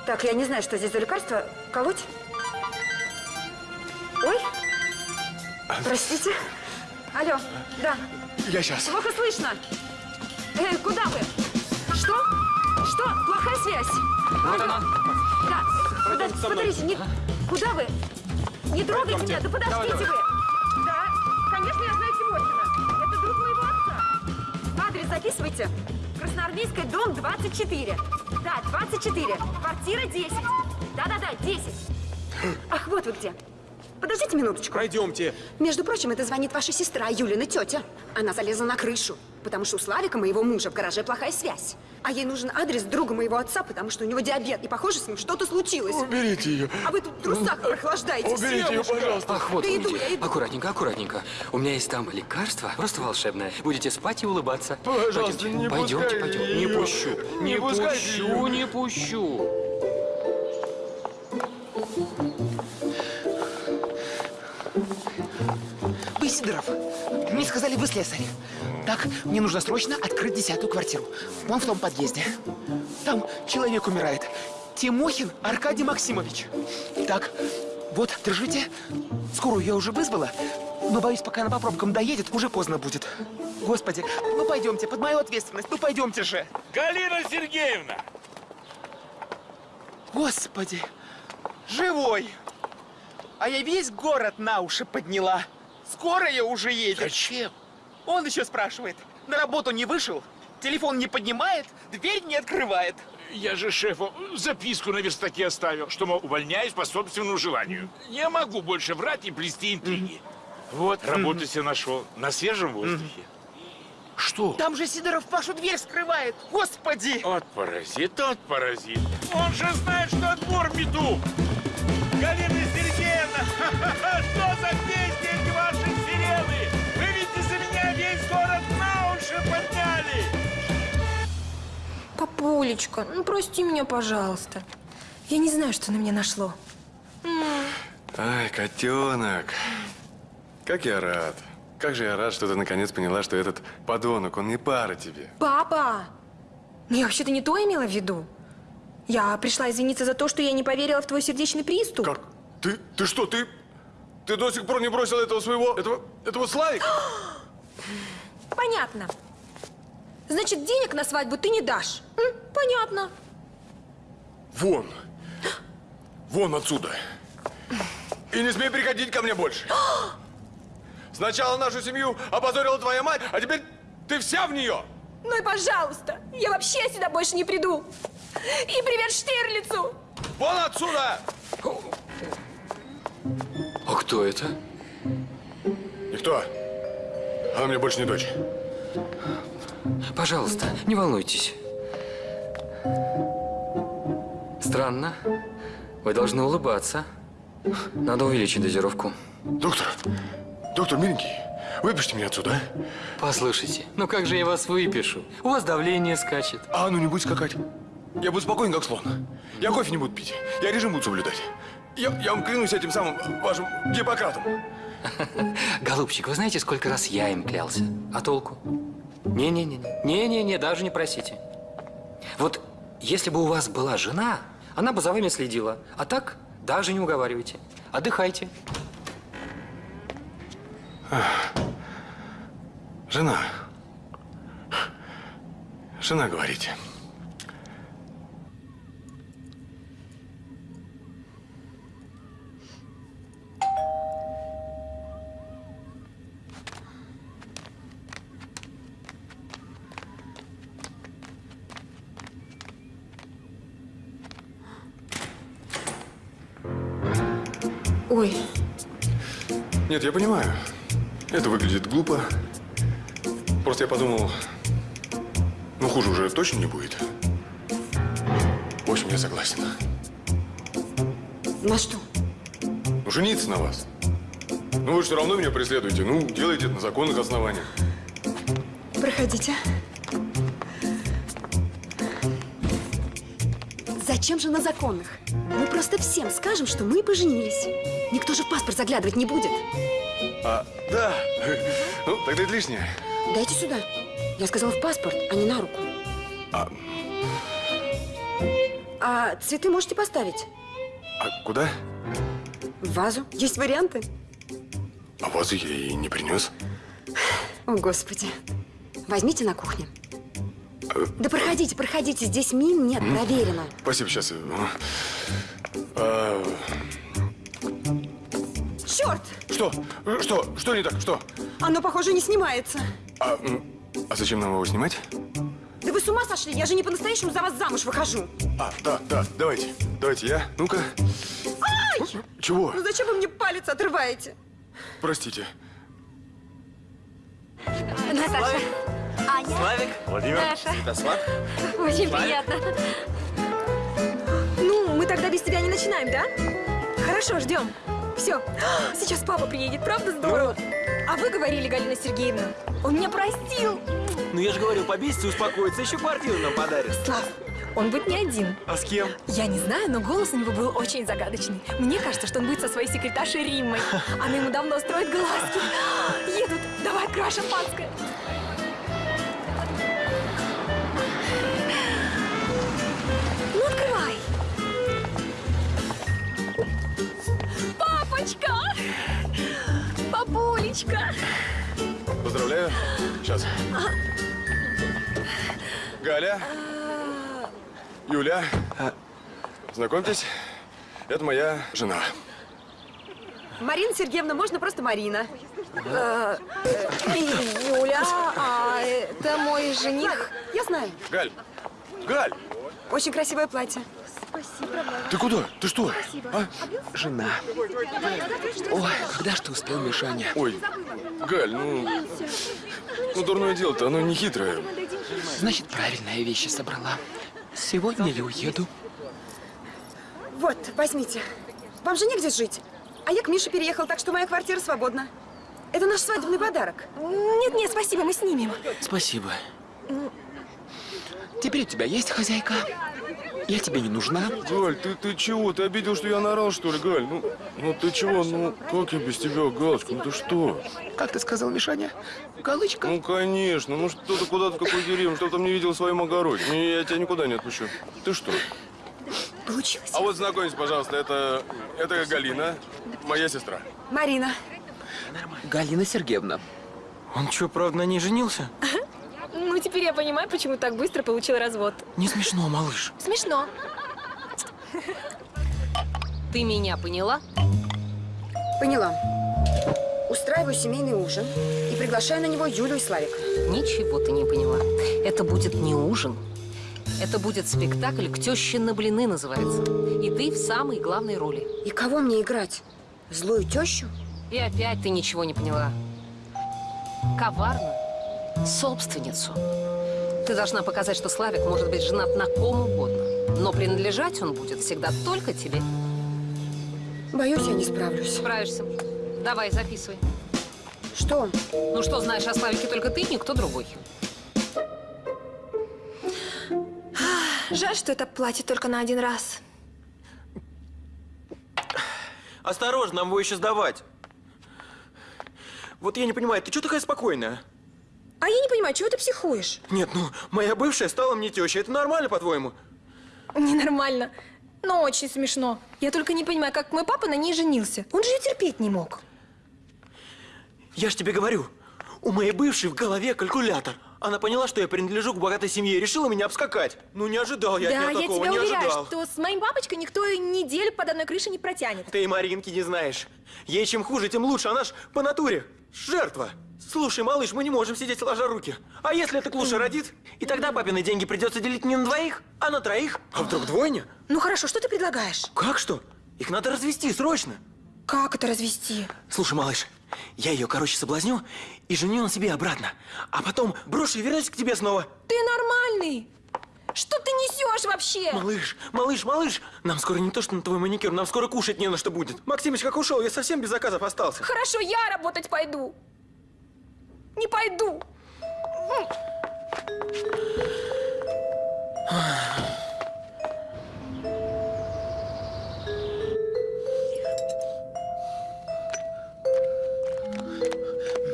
Так, я не знаю, что здесь за лекарство. Колоть? Ой. Простите. Алло, да. Я сейчас. Плохо слышно. Э, куда вы? Что? Плохая связь? Вот она. Да. Пойдемте мной. смотрите, не, куда вы? Не трогайте Пойдемте. меня, да подождите Давай, давай. вы. Да, конечно, я знаю Тимохина. Это друг моего отца. Адрес записывайте. Красноармейская, дом 24. Да, 24. Квартира 10. Да-да-да, 10. Ах, вот вы где. Подождите минуточку. Пройдемте. Между прочим, это звонит ваша сестра, Юлина тетя. Она залезла на крышу, потому что у Славика, моего мужа, в гараже плохая связь. А ей нужен адрес друга моего отца, потому что у него диабет, и, похоже, с ним что-то случилось. Уберите ее. А вы тут в трусах прохлаждаетесь. Уберите ее, пожалуйста. Ах, вот Да иду, я иду. Аккуратненько, аккуратненько. У меня есть там лекарство, просто волшебное. Будете спать и улыбаться. Пожалуйста, Пойдемте, не пойдемте, пойдемте. Не ее. пущу, Не не пущу, ее. не пущу. Вы, Сидоров, мне сказали, вы слесарь. Так, мне нужно срочно открыть десятую квартиру. Вон в том подъезде. Там человек умирает. Тимохин Аркадий Максимович. Так, вот, держите. Скорую я уже вызвала, но боюсь, пока она по пробкам доедет, уже поздно будет. Господи, ну пойдемте, под мою ответственность, ну пойдемте же. Галина Сергеевна! Господи, живой. А я весь город на уши подняла. Скорая уже едет. Зачем? Он еще спрашивает. На работу не вышел, телефон не поднимает, дверь не открывает. Я же шефу записку на верстаке оставил, что, мол, увольняюсь по собственному желанию. Не могу больше врать и плести интриги. Вот, работу себе нашел. На свежем воздухе. Что? Там же Сидоров вашу дверь вскрывает. Господи! От паразит, от паразит. Он же знает, что двор мету. Галина Сергеевна, что за песни город на уши подняли. Папулечка, ну прости меня, пожалуйста. Я не знаю, что на меня нашло. Ай, котенок. Как я рад. Как же я рад, что ты наконец поняла, что этот подонок, он не пара тебе. Папа! Ну, я вообще-то не то имела в виду. Я пришла извиниться за то, что я не поверила в твой сердечный приступ. Как? Ты, ты что, ты, ты до сих пор не бросил этого своего, этого, этого Славика? Понятно. Значит, денег на свадьбу ты не дашь. М, понятно. Вон. Вон отсюда. И не смей приходить ко мне больше. Сначала нашу семью опозорила твоя мать, а теперь ты вся в нее. Ну и пожалуйста, я вообще сюда больше не приду. И привет Штирлицу! Вон отсюда! А кто это? Никто. Она мне больше не дочь. Пожалуйста, не волнуйтесь. Странно. Вы должны улыбаться. Надо увеличить дозировку. Доктор, доктор, миленький, выпишите меня отсюда, а? Послушайте, ну как же я вас выпишу? У вас давление скачет. А ну не будь скакать. Я буду спокоен, как слон. Я кофе не буду пить. Я режим буду соблюдать. Я, я вам клянусь этим самым вашим Гиппократом. Голубчик, вы знаете, сколько раз я им клялся? А толку? Не-не-не. Не-не-не, даже не просите. Вот если бы у вас была жена, она бы за вами следила. А так даже не уговаривайте. Отдыхайте. Жена. Жена, говорите. Нет, я понимаю. Это выглядит глупо. Просто я подумал, ну хуже уже точно не будет. В общем, я согласен. на что? Ну, жениться на вас. Ну, вы все равно меня преследуете. Ну, делайте это на законных основаниях. Проходите. Зачем же на законных? Мы просто всем скажем, что мы поженились. Никто же в паспорт заглядывать не будет. А, да. Ну, тогда это лишнее. Дайте сюда. Я сказала в паспорт, а не на руку. А цветы можете поставить? А куда? В вазу. Есть варианты? А вазу я и не принес. О, Господи. Возьмите на кухне. Да проходите, проходите. Здесь мин нет, проверено. Спасибо, сейчас. А, Черт! что? Что? Что не так? Что? Оно, похоже, не снимается. А, а зачем нам его снимать? Да вы с ума сошли? Я же не по-настоящему за вас замуж выхожу. А, да, да, давайте. Давайте я. Ну-ка. Чего? Ну зачем вы мне палец отрываете? Простите. Наташа. Аня. Славик, Владимир. Наша. Святослав. Очень Славик. приятно. Ну, мы тогда без тебя не начинаем, да? Хорошо, ждем. Все. Сейчас папа приедет, правда здорово? А вы говорили, Галина Сергеевна, он меня простил. Ну я же говорил, побесится и успокоится, еще квартиру нам подарит. Слав, он будет не один. А с кем? Я не знаю, но голос у него был очень загадочный. Мне кажется, что он будет со своей секретаршей Риммой. Она ему давно строит глазки. Едут. Давай открывай шампанское. Папулечка! Поздравляю. Сейчас. Галя. Юля. Знакомьтесь, это моя жена. Марина Сергеевна, можно просто Марина. Юля, а это мой жених. Я знаю. Галь. Галь, Очень красивое платье. Ты куда? Ты что? А? Жена. Ой, когда ж ты успел, Мишаня? Ой, Галь, ну... Ну, дурное дело-то, оно не хитрое. Значит, правильные вещи собрала. Сегодня ли уеду? Вот, возьмите. Вам же негде жить. А я к Мише переехал, так что моя квартира свободна. Это наш свадебный подарок. Нет-нет, спасибо, мы снимем. Спасибо. Теперь у тебя есть хозяйка? Я тебе не нужна. Галь, ты, ты чего? Ты обидел, что я наорал, что ли, Галь? Ну, ну ты чего? Ну, как я без тебя, Галочка? Ну ты что? Как ты сказал, Мишаня? Галочка? Ну, конечно. Ну, что ты куда-то в какой деревню, что там не видел в своем огороде. Не, Я тебя никуда не отпущу. Ты что? Получилось. А вот знакомьтесь, пожалуйста, это, это Галина, моя сестра. Марина. Галина Сергеевна. Он что, правда, на ней женился? Ну, теперь я понимаю, почему так быстро получил развод. Не смешно, малыш. Смешно. Ты меня поняла? Поняла. Устраиваю семейный ужин и приглашаю на него Юлю и Славика. Ничего ты не поняла. Это будет не ужин. Это будет спектакль «К теще на блины» называется. И ты в самой главной роли. И кого мне играть? Злую тещу? И опять ты ничего не поняла. Коварно. Собственницу. Ты должна показать, что Славик может быть женат на ком угодно. Но принадлежать он будет всегда только тебе. Боюсь, я не справлюсь. Справишься. Давай, записывай. Что? Ну что знаешь о Славике только ты, никто другой. Жаль, что это платье только на один раз. Осторожно, нам его еще сдавать. Вот я не понимаю, ты что такая спокойная? А я не понимаю, чего ты психуешь? Нет, ну, моя бывшая стала мне тещей. Это нормально, по-твоему? Ненормально. Но очень смешно. Я только не понимаю, как мой папа на ней женился. Он же ее терпеть не мог. Я ж тебе говорю, у моей бывшей в голове калькулятор. Она поняла, что я принадлежу к богатой семье и решила меня обскакать. Ну, не ожидал я да, от нее я такого, тебя не уверяю, ожидал. что с моим папочкой никто и неделю под одной крышей не протянет. Ты и Маринки не знаешь. Ей чем хуже, тем лучше. Она ж по натуре жертва. Слушай, малыш, мы не можем сидеть сложа руки. А если эта клуша родит? И тогда папины деньги придется делить не на двоих, а на троих. А вдруг двойня? Ну хорошо, что ты предлагаешь? Как что? Их надо развести срочно. Как это развести? Слушай, малыш, я ее, короче, соблазню и женю на себе обратно. А потом брошу и вернусь к тебе снова. Ты нормальный? Что ты несешь вообще? Малыш, малыш, малыш, нам скоро не то, что на твой маникюр, нам скоро кушать не на что будет. Максимыч как ушел, я совсем без заказов остался. Хорошо, я работать пойду. Не пойду.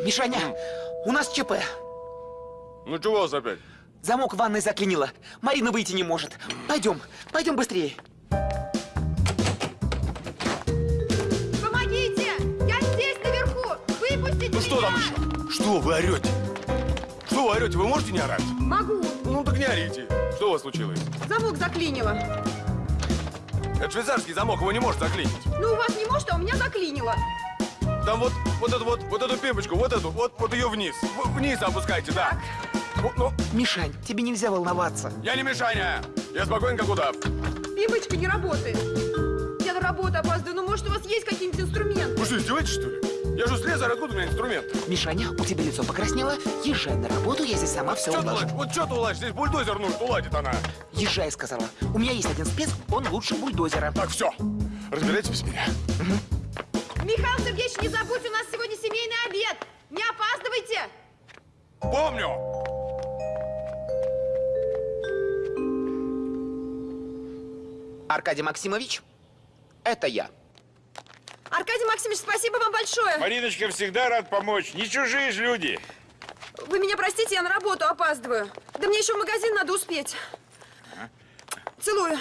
Мишаня, у нас ЧП. Ну, чего у вас опять? Замок в ванной заклинило. Марина выйти не может. Пойдем, пойдем быстрее. Что вы орете? Что вы орете? Вы можете не орать? Могу. Ну так не орите. Что у вас случилось? Замок заклинило. Это швейцарский замок, его не может заклинить. Ну, у вас не может, а у меня заклинило. Там вот, вот эту вот, вот эту пимпочку, вот эту, вот, вот ее вниз. В- Вниз опускайте, да. Вот, ну, Мишань, тебе нельзя волноваться. я не Мишаня. Я спокоен, как удав. Пимпочка не работает. Я на работу опаздываю. Ну, может, у вас есть какие-нибудь инструменты? Вы что, издеваетесь, что ли? Я же слесарь, откуда у меня инструмент? Мишаня, у тебя лицо покраснело. Езжай на работу, я здесь сама все Что ты улажу. Вот что ты уладишь? Здесь бульдозер нужен, уладит она. Езжай, сказала. У меня есть один спец, он лучше бульдозера. Так, все. Разбирайтесь без меня. Михаил Сергеевич, не забудь, у нас сегодня семейный обед. Не опаздывайте. Помню. Аркадий Максимович, это я. Аркадий Максимович, спасибо вам большое. Мариночка всегда рад помочь. Не чужие ж люди. Вы меня простите, я на работу опаздываю. Да мне еще в магазин надо успеть. Целую.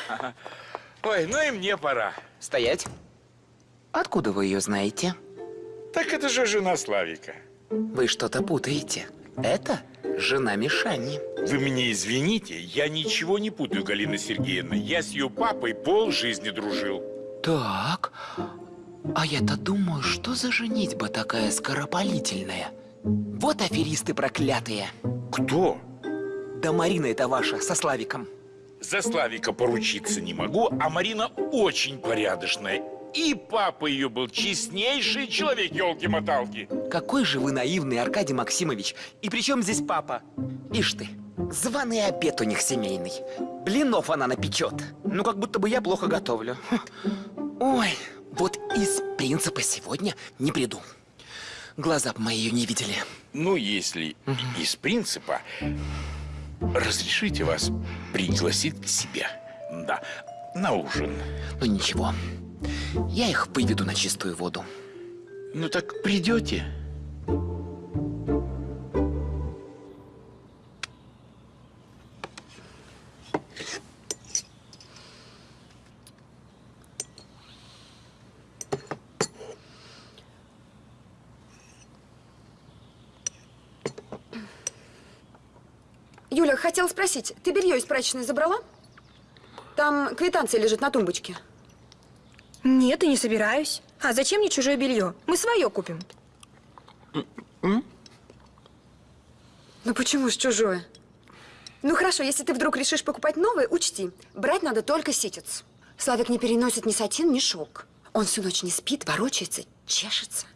Ой, ну и мне пора. Стоять. Откуда вы ее знаете? Так это же жена Славика. Вы что-то путаете. Это жена Мишани. Вы меня извините, я ничего не путаю, Галина Сергеевна. Я с ее папой пол жизни дружил. Так, а я-то думаю, что за женитьба такая скоропалительная? Вот аферисты проклятые. Кто? Да Марина это ваша, со Славиком. За Славика поручиться не могу, а Марина очень порядочная. И папа ее был честнейший человек, елки-моталки. Какой же вы наивный, Аркадий Максимович. И при чем здесь папа? Ишь ты, званый обед у них семейный. Блинов она напечет. Ну, как будто бы я плохо готовлю. Ой, принципа сегодня не приду. Глаза б мои ее не видели. Ну, если из принципа, разрешите вас пригласить к себе. Да, на ужин. Ну, ничего. Я их выведу на чистую воду. Ну так придете? Хотела спросить, ты белье из прачечной забрала? Там квитанция лежит на тумбочке. Нет, и не собираюсь. А зачем мне чужое белье? Мы свое купим. Ну почему ж чужое? Ну хорошо, если ты вдруг решишь покупать новое, учти, брать надо только ситец. Славик не переносит ни сатин, ни шелк. Он всю ночь не спит, ворочается, чешется.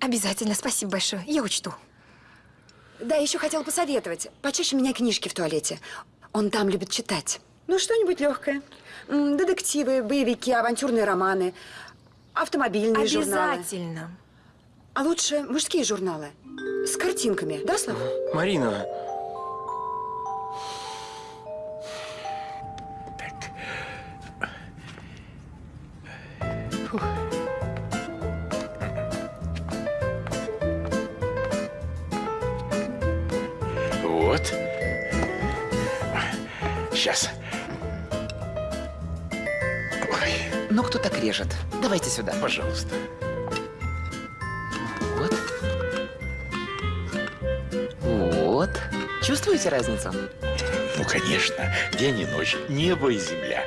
Обязательно, спасибо большое. Я учту. Да, еще хотела посоветовать. Почаще меняй книжки в туалете. Он там любит читать. Ну, что-нибудь легкое. Детективы, боевики, авантюрные романы, автомобильные журналы. Обязательно. А лучше мужские журналы. С картинками, да, Слав? Марина, Вот. Сейчас. Ой, Ну, кто так режет? Давайте сюда. пожалуйста. Вот. Вот. Чувствуете разницу? Ну, конечно, день и ночь, небо и земля.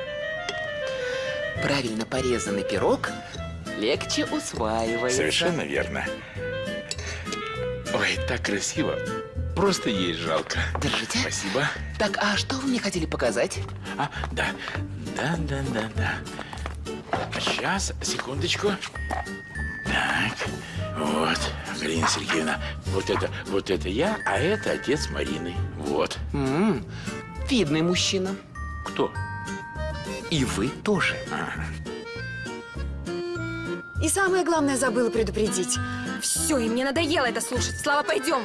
Правильно порезанный пирог легче усваивается. Совершенно верно. Ой, так красиво. Просто есть жалко. Держите. Спасибо. Так, а что вы мне хотели показать? А, да. Да, да, да, да. Сейчас, секундочку. Так, вот, Галина Сергеевна, вот это, вот это я, а это отец Марины. Вот. М, видный мужчина. Кто? И вы тоже. И самое главное, забыла предупредить. Все, и мне надоело это слушать. Слава, пойдем.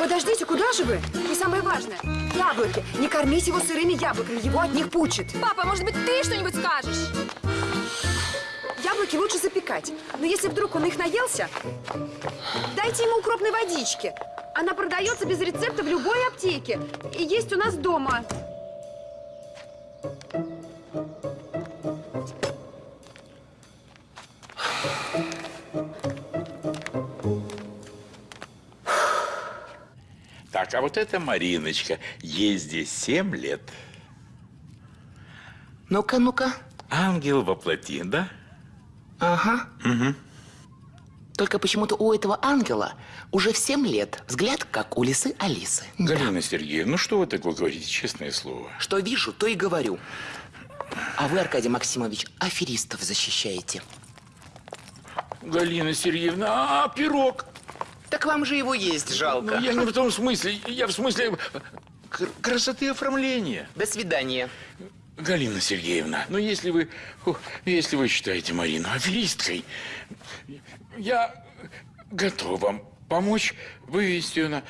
Подождите, куда же вы? И самое важное, яблоки. Не кормите его сырыми яблоками, его от них пучит. Папа, может быть, ты что-нибудь скажешь? Яблоки лучше запекать. Но если вдруг он их наелся, дайте ему укропной водички. Она продается без рецепта в любой аптеке. И есть у нас дома. Так, а вот эта Мариночка, ей здесь семь лет. Ну-ка, ну-ка. Ангел воплоти, да? Ага. Угу. Только почему-то у этого ангела уже в 7 лет взгляд, как у лисы Алисы. Галина Сергеевна, ну что вы такое говорите, честное слово? Что вижу, то и говорю. А вы, Аркадий Максимович, аферистов защищаете. Галина Сергеевна, а, пирог? Так вам же его есть жалко. Ну, я не в том смысле, я в смысле кр- красоты оформления. До свидания. Галина Сергеевна, ну если вы, если вы считаете Марину аферисткой, я готов вам помочь вывести ее на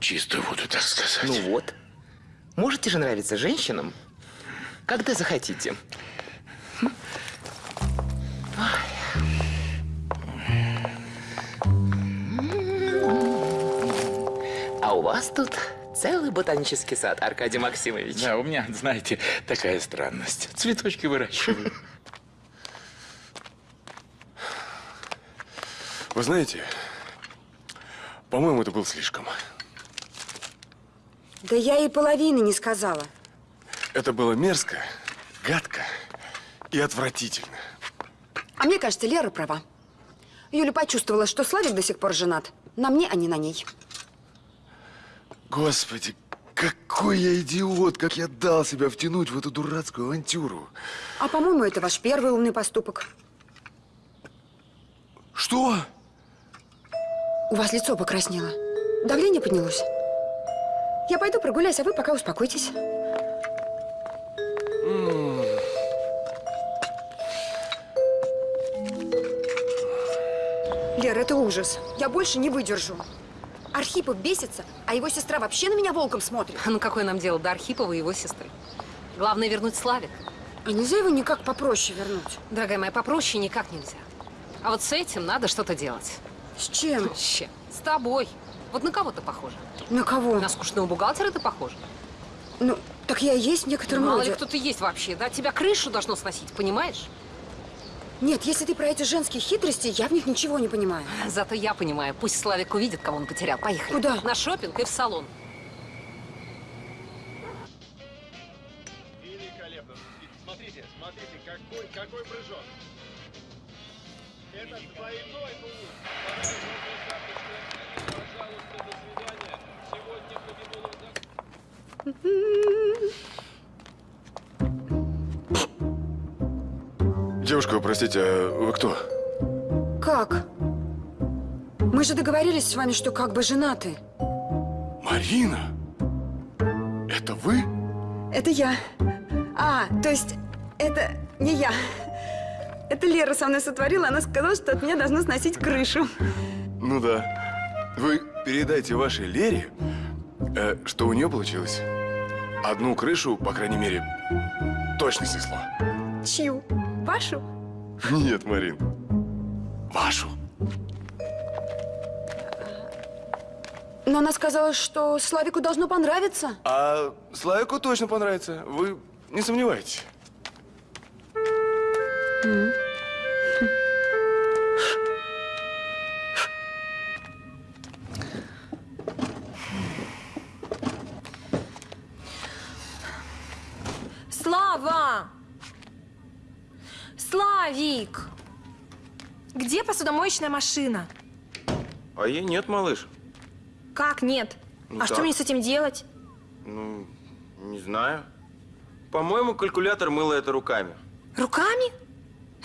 чистую воду, так сказать. Ну вот. Можете же нравиться женщинам, когда захотите. А вас тут целый ботанический сад, Аркадий Максимович. Да, у меня, знаете, такая странность. Цветочки выращиваю. Вы знаете, по-моему, это был слишком. Да я и половины не сказала. Это было мерзко, гадко и отвратительно. А мне кажется, Лера права. Юля почувствовала, что Славик до сих пор женат. На мне, а не на ней. Господи, какой я идиот, как я дал себя втянуть в эту дурацкую авантюру. А по-моему, это ваш первый умный поступок. Что? У вас лицо покраснело. Давление поднялось. Я пойду прогуляюсь, а вы пока успокойтесь. Лера, это ужас. Я больше не выдержу. Архипов бесится, а его сестра вообще на меня волком смотрит. Ну какое нам дело до Архипова и его сестры? Главное вернуть Славик. А нельзя его никак попроще вернуть? Дорогая моя, попроще никак нельзя. А вот с этим надо что-то делать. С чем? С чем? С тобой. Вот на кого ты похожа? На кого? На скучного бухгалтера ты похожа? Ну, так я и есть в некотором Мало роде. ли кто ты есть вообще, да? Тебя крышу должно сносить, понимаешь? Нет, если ты про эти женские хитрости, я в них ничего не понимаю. Зато я понимаю. Пусть Славик увидит, кого он потерял. Поехали. Куда? На шопинг и в салон. Великолепно. Смотрите, смотрите, какой, какой прыжок. Это двойной тулуп. Пожалуйста, до свидания. Сегодня победил Девушка, простите, а вы кто? Как? Мы же договорились с вами, что как бы женаты. Марина? Это вы? Это я. А, то есть это не я. Это Лера со мной сотворила, она сказала, что от меня должно сносить крышу. Ну да. Вы передайте вашей Лере, э, что у нее получилось. Одну крышу, по крайней мере, точно снесло. Чью? Вашу? Нет, Марин. Вашу. Но она сказала, что Славику должно понравиться. А Славику точно понравится. Вы не сомневайтесь. Слава! Славик! Где посудомоечная машина? А ей нет, малыш. Как нет? Ну а что так. мне с этим делать? Ну, не знаю. По-моему, калькулятор мыла это руками. Руками?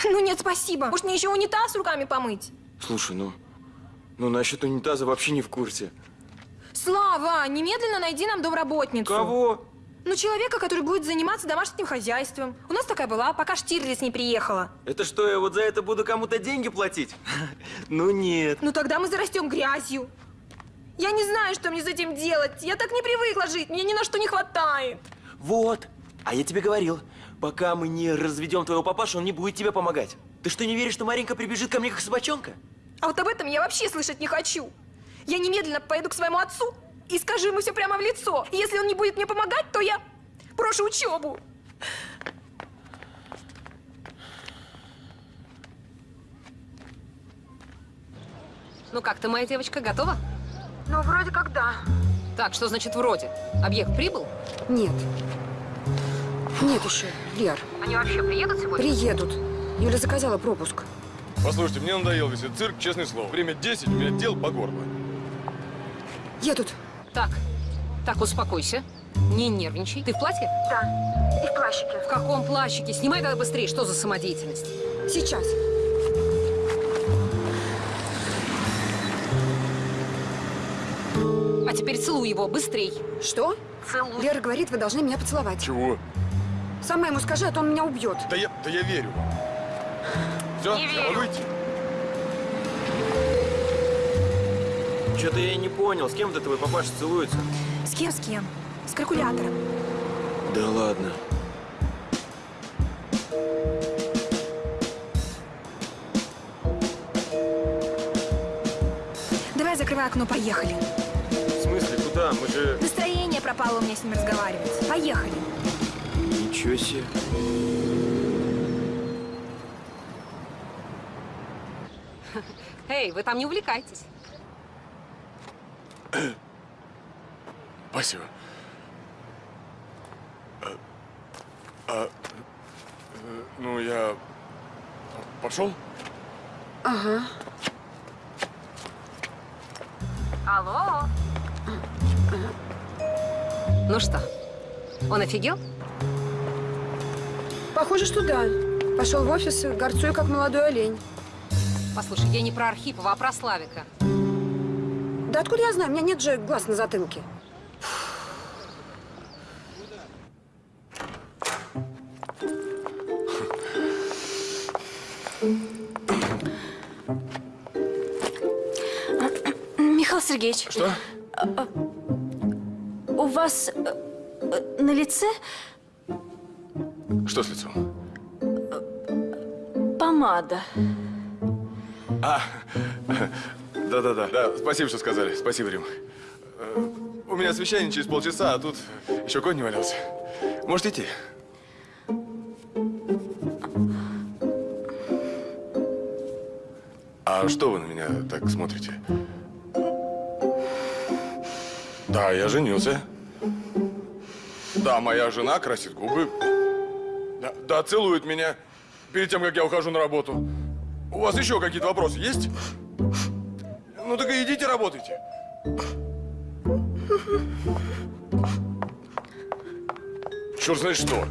Ну нет, спасибо. Может, мне еще унитаз руками помыть? Слушай, ну, ну насчет унитаза вообще не в курсе. Слава, немедленно найди нам домработницу. Кого? Ну, человека, который будет заниматься домашним хозяйством. У нас такая была, пока Штирлиц не приехала. Это что, я вот за это буду кому-то деньги платить? Ну нет. Ну, тогда мы зарастем грязью. Я не знаю, что мне с этим делать. Я так не привыкла жить, мне ни на что не хватает. Вот. А я тебе говорил, пока мы не разведем твоего папашу, он не будет тебе помогать. Ты что, не веришь, что Маринка прибежит ко мне как собачонка? А вот об этом я вообще слышать не хочу. Я немедленно поеду к своему отцу и скажу ему все прямо в лицо. Если он не будет мне помогать, то я брошу учебу. Ну как ты, моя девочка, готова? Ну, вроде как да. Так, что значит вроде? Объект прибыл? Нет. Нет еще, Лер. Они вообще приедут сегодня? Приедут. Юля заказала пропуск. Послушайте, мне надоел весь этот цирк, честное слово. Время 10, у меня дел по горло. Едут. Так, так, успокойся. Не нервничай. Ты в платье? Да. И в плащике. В каком плащике? Снимай тогда быстрее. Что за самодеятельность? Сейчас. А теперь целуй его, быстрей. Что? Целуй. Лера говорит, вы должны меня поцеловать. Чего? Сама ему скажи, а то он меня убьет. Да я, да я верю вам. Все, я могу идти? Что-то я и не понял, с кем это твой папаша целуется? С кем, с кем? С калькулятором. Да ладно. Давай закрывай окно, поехали. В смысле, куда? Мы же... Настроение пропало у меня с ним разговаривать. Поехали. Ничего себе. Эй, вы там не увлекайтесь. Спасибо. А, а, ну, я пошел? Ага. Алло? Ну что, он офигел? Похоже, что да. Пошел в офис, горцуя, как молодой олень. Послушай, я не про Архипова, а про Славика. Да откуда я знаю? У меня нет же глаз на затылке. Сергеевич, Что? у вас э, э, на лице Что с лицом? помада. А, да-да-да. Да, спасибо, что сказали. Спасибо, Рим. Э, У меня совещание через полчаса, а тут еще конь не валялся. Может идти? А что вы на меня так смотрите? Да, я женился. Да, моя жена красит губы. Да, да, целует меня перед тем, как я ухожу на работу. У вас еще какие-то вопросы есть? Ну так и идите работайте. Черт знает что.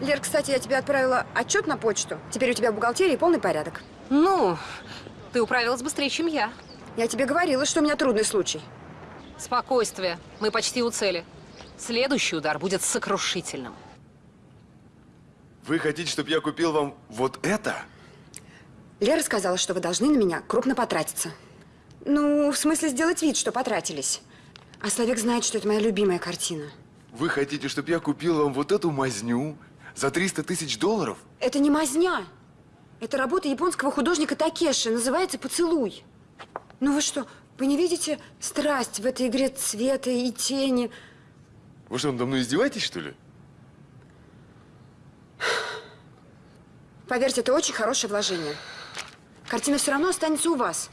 Лер, кстати, я тебе отправила отчет на почту. Теперь у тебя в бухгалтерии полный порядок. Ну, ты управилась быстрее, чем я. Я тебе говорила, что у меня трудный случай. Спокойствие. Мы почти у цели. Следующий удар будет сокрушительным. Вы хотите, чтобы я купил вам вот это? Лера сказала, что вы должны на меня крупно потратиться. Ну, в смысле сделать вид, что потратились. А Славик знает, что это моя любимая картина. Вы хотите, чтобы я купил вам вот эту мазню за 300 тысяч долларов? Это не мазня. Это работа японского художника Такеши. Называется «Поцелуй». Ну вы что, вы не видите страсть в этой игре цвета и тени? Вы что, надо мной издеваетесь, что ли? Поверьте, это очень хорошее вложение. Картина все равно останется у вас.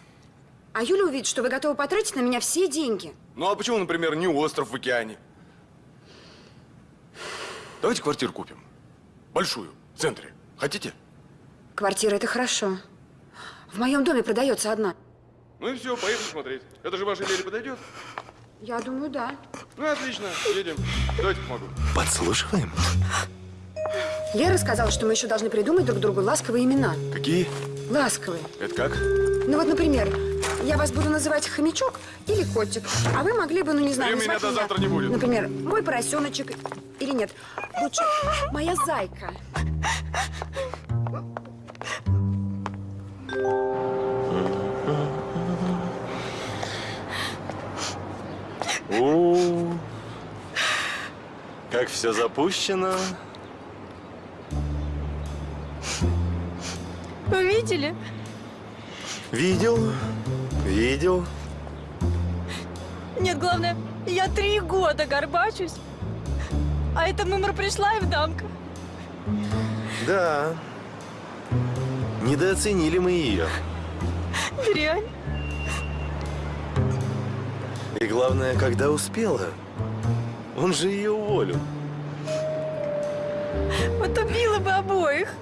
А Юля увидит, что вы готовы потратить на меня все деньги. Ну а почему, например, не остров в океане? Давайте квартиру купим. Большую, в центре. Хотите? Квартира – это хорошо. В моем доме продается одна. Ну и все, поехали смотреть. Это же вашей Лере подойдет? Я думаю, да. Ну отлично, едем. Давайте помогу. Подслушиваем? Лера сказала, что мы еще должны придумать друг другу ласковые имена. Какие? Ласковые. Это как? Ну вот, например, я вас буду называть хомячок или котик, а вы могли бы, ну не знаю, Времени до меня, завтра не будет. Например, мой поросеночек или нет. Лучше моя зайка. У, как все запущено. Вы видели? Видел, видел. Нет, главное, я три года горбачусь. А эта мымра пришла и в дамка. Да. Недооценили мы ее. Дрянь. И главное, когда успела. Он же ее уволил. Вот убила бы обоих.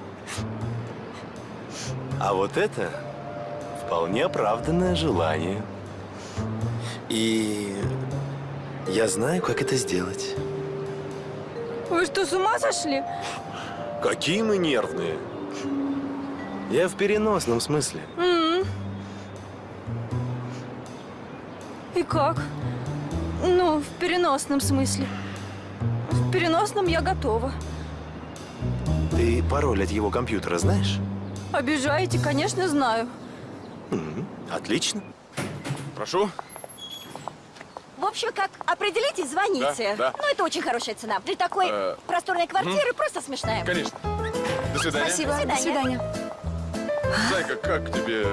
А вот это вполне оправданное желание. И я знаю, как это сделать. Вы что, с ума сошли? Какие мы нервные. Я в переносном смысле. М. И как? Ну, в переносном смысле. В переносном я готова. Ты пароль от его компьютера знаешь? Обижаете, конечно, знаю. М, Отлично. Прошу. В общем, как определитесь, звоните. Да, да. Ну, это очень хорошая цена. При такой Э, просторной квартире просто смешная. Конечно. До свидания. Спасибо. До свидания. Зайка, как тебе?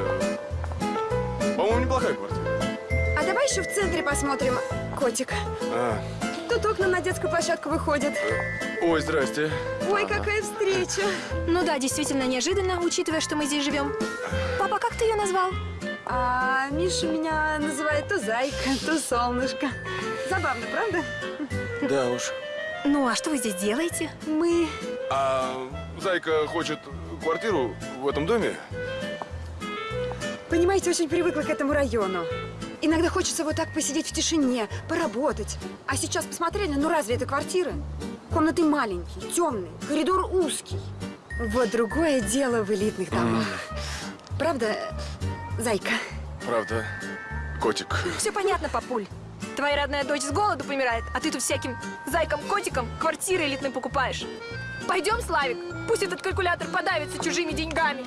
По-моему, неплохая квартира. А давай еще в центре посмотрим, котик. А, Тут окна на детскую площадку выходят. ой, здрасте. Ой, какая встреча. Ну да, действительно неожиданно, учитывая, что мы здесь живем. Папа, как ты ее назвал? А Миша меня называет то зайка, то солнышко. Забавно, правда? Да уж. Ну, а что вы здесь делаете? Мы... А Зайка хочет квартиру в этом доме? Понимаете, очень привыкла к этому району. Иногда хочется вот так посидеть в тишине, поработать. А сейчас посмотрели, ну разве это квартира? Комнаты маленькие, темные, коридор узкий. Вот другое дело в элитных домах. Правда, зайка? Правда. Котик. Все понятно, папуль. Твоя родная дочь с голоду помирает, а ты тут всяким зайкам-котикам квартиры элитные покупаешь. Пойдем, Славик, пусть этот калькулятор подавится чужими деньгами.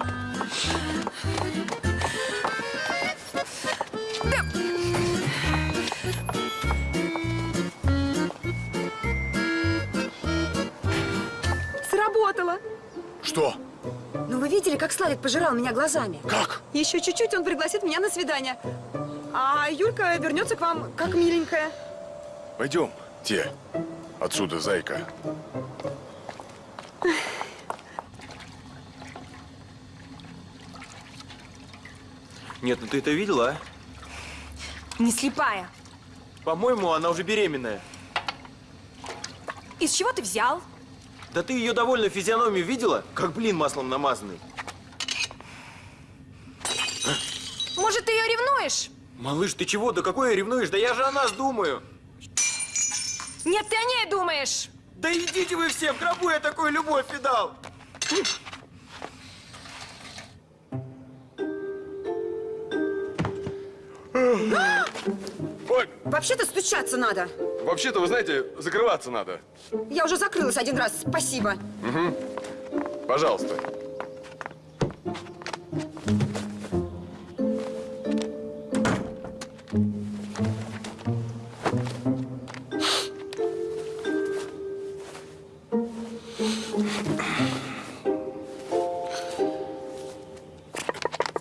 Сработало. Что? Ну вы видели, как Славик пожирал меня глазами? Как? Еще чуть-чуть он пригласит меня на свидание. А Юлька вернется к вам как миленькая. Пойдем, те. Отсюда, Зайка. Нет, ну ты это видела, а? Не слепая. По-моему, она уже беременная. Из чего ты взял? Да ты ее довольно физиономию видела? Как блин маслом намазанный. Может, ты ее ревнуешь? Малыш, ты чего? Да какой я ревнуешь? Да я же о нас думаю. Нет, ты о ней думаешь. Да идите вы все, в гробу я такую любовь и дал. Вообще-то стучаться надо. вообще-то, вы знаете, закрываться надо. Я уже закрылась один раз, спасибо. Пожалуйста.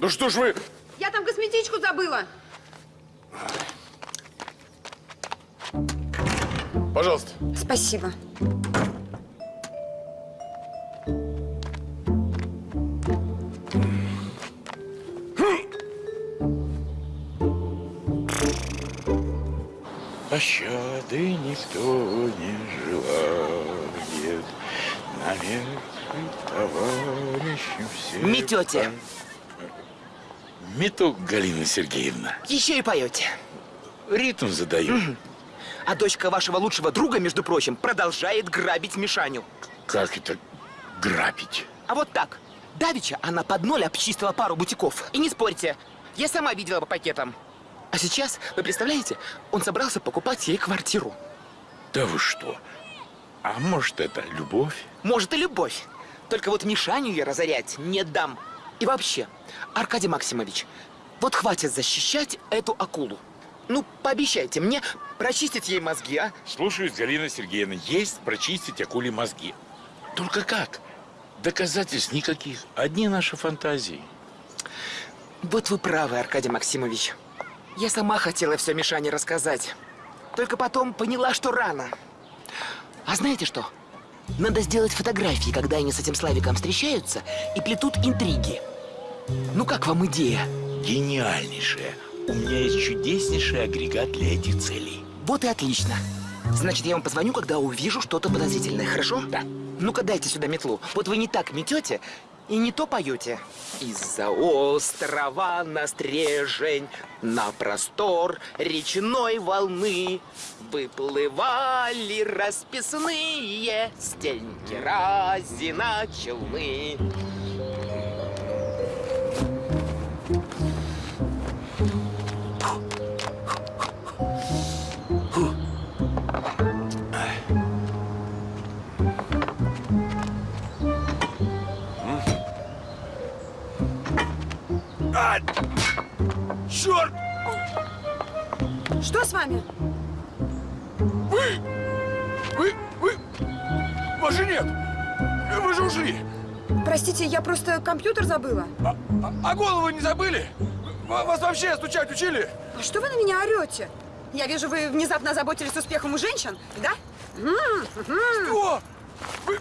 Ну что ж вы... Я там косметичку забыла. Пожалуйста. Спасибо. Пощады никто не желает, наверх товарищу все. Метете. Мету, Галина Сергеевна. Еще и поете. Ритм задаю. А дочка вашего лучшего друга, между прочим, продолжает грабить Мишаню. Как это грабить? А вот так. Давича она под ноль обчистила пару бутиков. И не спорьте, я сама видела по пакетам. А сейчас, вы представляете, он собрался покупать ей квартиру. Да вы что? А может, это любовь? Может и любовь. Только вот Мишаню я разорять не дам. И вообще, Аркадий Максимович, вот хватит защищать эту акулу. Ну, пообещайте мне прочистить ей мозги, а? Слушаюсь, Галина Сергеевна, есть прочистить акули мозги. Только как? Доказательств никаких. Одни наши фантазии. Вот вы правы, Аркадий Максимович. Я сама хотела все Мишане рассказать. Только потом поняла, что рано. А знаете что? Надо сделать фотографии, когда они с этим Славиком встречаются и плетут интриги. Ну как вам идея? Гениальнейшая. У меня есть чудеснейший агрегат для этих целей. Вот и отлично. Значит, я вам позвоню, когда увижу что-то подозрительное, хорошо? Да. Ну-ка, дайте сюда метлу. Вот вы не так метете и не то поете. Из-за острова на стрежень, на простор речной волны Выплывали расписные стенки разина челны. А! Черт! Что с вами? Вы! Вы! Вы! Вас же нет! Вы же ушли! Простите, я просто компьютер забыла. А, а голову не забыли? Ва- Вас вообще стучать учили? А что вы на меня орете? Я вижу, вы внезапно озаботились успехом у женщин, да? Что? Вы...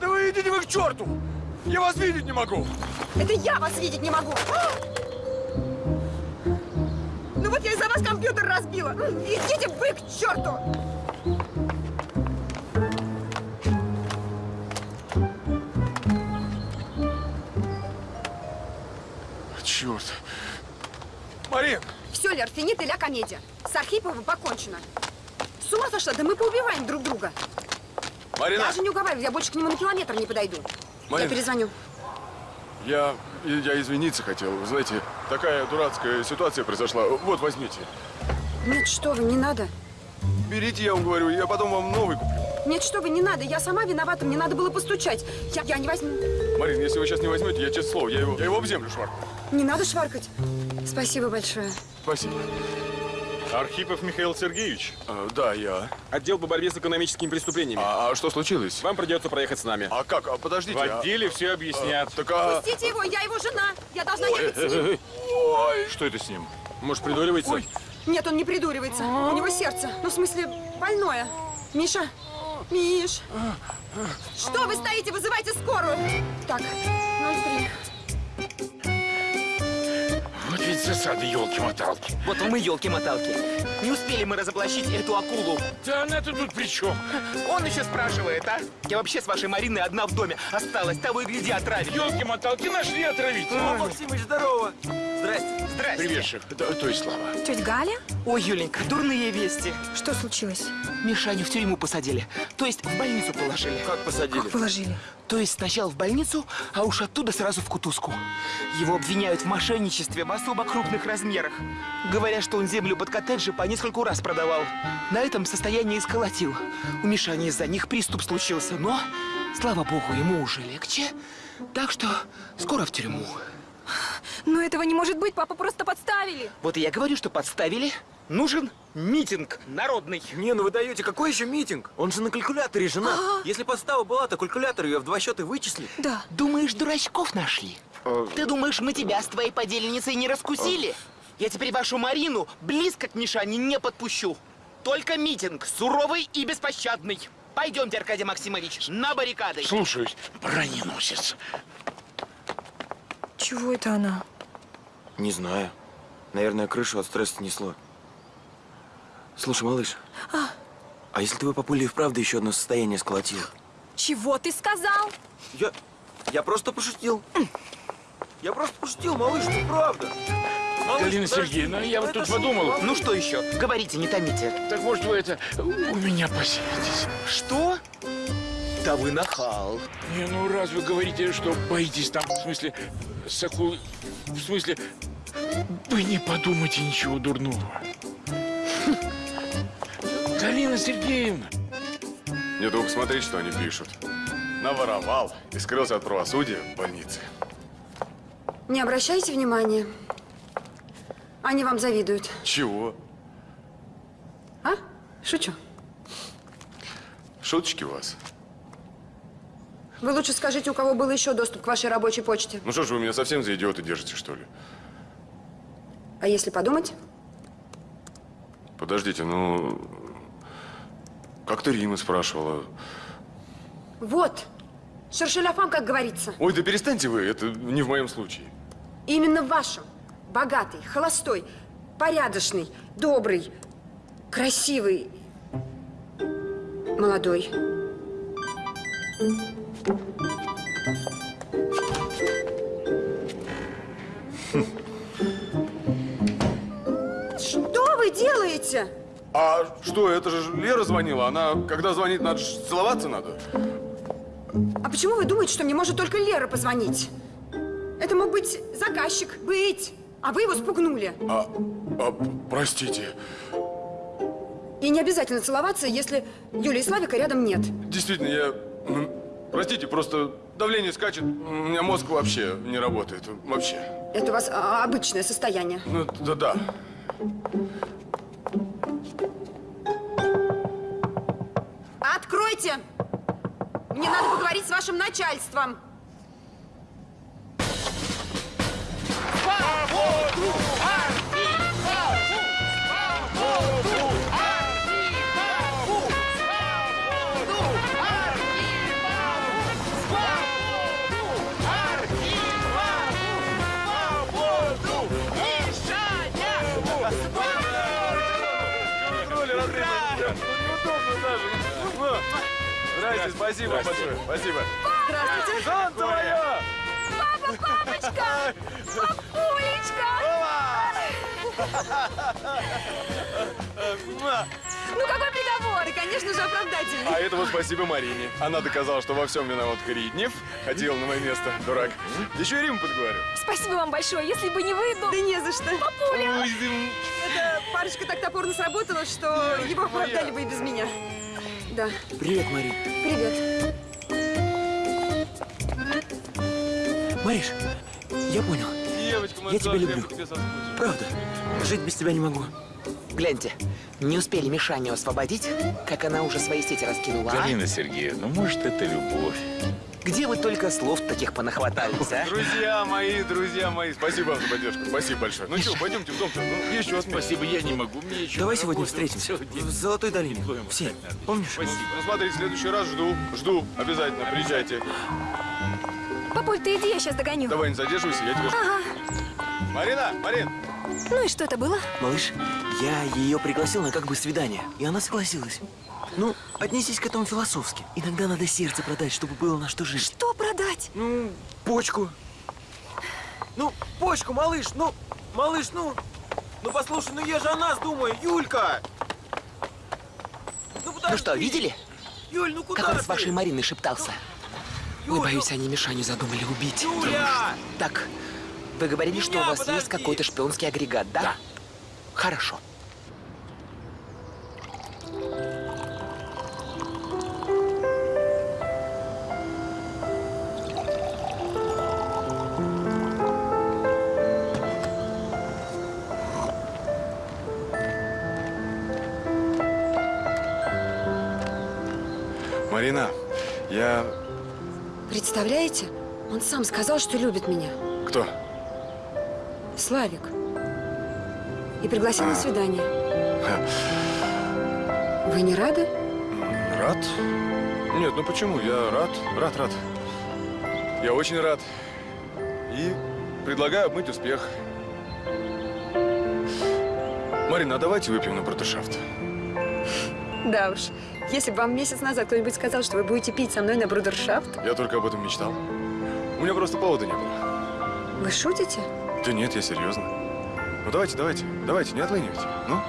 Да вы идите вы к черту! Я вас видеть не могу! Это я вас видеть не могу. Ну вот я из-за вас компьютер разбила. Идите вы к черту! Черт! Марин! Все, Лер, финит и ля комедия. С Архиповым покончено. С ума сошла? Да мы поубиваем друг друга. Марина! Даже не уговариваю, я больше к нему на километр не подойду. Марина. Я перезвоню. Я, я извиниться хотел. Вы знаете, такая дурацкая ситуация произошла. Вот, возьмите. Нет, что вы, не надо. Берите, я вам говорю, я потом вам новый куплю. Нет, что вы, не надо. Я сама виновата, мне надо было постучать. Я, я не возьму. Марин, если вы сейчас не возьмете, я честное слово, я его, я его об землю шваркну. Не надо шваркать. Спасибо большое. Спасибо. Архипов Михаил Сергеевич. А, да, я. Отдел по борьбе с экономическими преступлениями. А, а что случилось? Вам придется проехать с нами. А как? А, подождите. В а- отделе все объяснят. а, так а... Пустите его, я его жена. Я должна ехать с ним. Ой. Что это с ним? Может, придуривается? Ой. Нет, он не придуривается. У него сердце. Ну, в смысле, больное. Миша, Миш. Что вы стоите? Вызывайте скорую. Так, 03. Вот ведь засада, елки-моталки. Вот мы елки-моталки. Не успели мы разоблачить эту акулу. Да она-то тут при чем? Он еще спрашивает, а? Я вообще с вашей Мариной одна в доме осталась. Того и гляди, отравить. Елки-моталки нашли отравить. О, Максимыч, здорово! Здрасте. Здрасте. Привет, шеф. Да, то есть Слава. Тетя Галя? Ой, Юленька, дурные вести. Что случилось? Мишаню в тюрьму посадили. То есть в больницу положили. Как посадили? Как положили? То есть сначала в больницу, а уж оттуда сразу в кутузку. Его обвиняют в мошенничестве в особо крупных размерах. Говорят, что он землю под коттеджи по нескольку раз продавал. На этом состоянии сколотил. У Мишани из-за них приступ случился, но, слава богу, ему уже легче. Так что скоро в тюрьму. Но этого не может быть, папа просто подставили. Вот и я говорю, что подставили. Нужен митинг народный. Не, ну вы даете, какой еще митинг? Он же на калькуляторе женат. Если подстава была, то калькулятор ее в два счета вычислит. Да. Думаешь, дурачков нашли? А, Ты думаешь, мы тебя с твоей подельницей не раскусили? Я теперь вашу Марину близко к Мишане не подпущу. Только митинг, суровый и беспощадный. Пойдемте, Аркадий Максимович, на баррикады. Слушаюсь, броненосец. Чего это она? Не знаю. Наверное, крышу от стресса снесло. Слушай, малыш. А? А если твой папуля и вправду еще одно состояние сколотил? Чего ты сказал? Я... Я просто пошутил. Я просто пошутил, малыш, ну правда. Малыш, Галина подожди, Сергеевна, я вот тут шутка, подумал. малыш. Ну что еще? Говорите, не томите. Так может вы это у меня поселитесь? Что? Да вы нахал. Не, ну раз вы говорите, что боитесь там, в смысле, с акулой, в смысле, вы не подумайте ничего дурного. Галина Сергеевна, Не только смотреть, что они пишут. Наворовал и скрылся от правосудия в больнице. Не обращайте внимания. Они вам завидуют. Чего? А? Шучу. Шуточки у вас? Вы лучше скажите, у кого был еще доступ к вашей рабочей почте. Ну что ж, вы меня совсем за идиота держите, что ли? А если подумать? Подождите, ну... Как-то Рима спрашивала. Вот. Шершеляфам, как говорится. Ой, да перестаньте вы, это не в моем случае. Именно в вашем. Богатый, холостой, порядочный, добрый, красивый, молодой. Что вы делаете? А что, это же Лера звонила. Она, когда звонит, надо целоваться надо. А почему вы думаете, что мне может только Лера позвонить? Это мог быть заказчик. Быть. А вы его спугнули. А, а, простите. И не обязательно целоваться, если Юлии и Славика рядом нет. Действительно, я... Простите, просто давление скачет. У меня мозг вообще не работает. Вообще. Это у вас а, обычное состояние. Ну, да-да. Откройте! Мне надо поговорить с вашим начальством. Здрасте, спасибо большое. Спасибо. Здравствуйте. Солнце мое! Папа, папочка! Папулечка! Ну какой приговор? И, конечно же, оправдательный. А это вот спасибо Марине. Она доказала, что во всем виноват Криднев. Хотел на мое место, дурак. Еще и Рим подговорю. Спасибо вам большое. Если бы не вы, ну... Да не за что. Папуля! Эта парочка так топорно сработала, что его оправдали бы и без меня. Да. Привет, Мари. Привет. Мариш, я понял. Девочка, Я тебя люблю. Правда. Жить без тебя не могу. Гляньте, не успели Мишаню освободить, как она уже свои сети раскинула, а? Галина Сергеевна, может, это любовь? Где вы только слов таких понахватались, а? Друзья мои, друзья мои, спасибо вам за поддержку. Спасибо большое. Ну что, пойдемте в дом-то. Ну, отметить. Спасибо, я не могу, мне еще Давай сегодня встретимся. В Золотой долине. Все. Помнишь? Ну смотри, в следующий раз жду, жду. Обязательно, приезжайте. Папуль, ты иди, я сейчас догоню. Давай, не задерживайся, я тебя... Ага. Марина, Марин, Ну и что это было? Малыш, я ее пригласил на как бы свидание, и она согласилась. Ну, отнесись к этому философски. Иногда надо сердце продать, чтобы было на что жить. Что продать? Ну, почку. Ну, почку, малыш, ну, малыш, ну. Ну, послушай, ну я же о нас думаю, Юлька. Ну, Ну что, видели? Юль, ну куда Как он ты? с вашей Мариной шептался? Ой, Юль, боюсь, они Мишаню задумали убить. Юля! Так, вы говорили, что у вас есть подожди. какой-то шпионский агрегат, да? Да. Хорошо. Марина, я... Представляете? Он сам сказал, что любит меня. Кто? Славик. И пригласил на свидание. Вы не рады? Рад? Нет, ну почему? Я рад, рад, рад. Я очень рад. И предлагаю обмыть успех. Марина, а давайте выпьем на брудершафт. Да уж. Если бы вам месяц назад кто-нибудь сказал, что вы будете пить со мной на брудершафт, Я только об этом мечтал. У меня просто повода не было. вы шутите? Да нет, я серьезно. Ну давайте, давайте, давайте, не отлынивайте. Ну?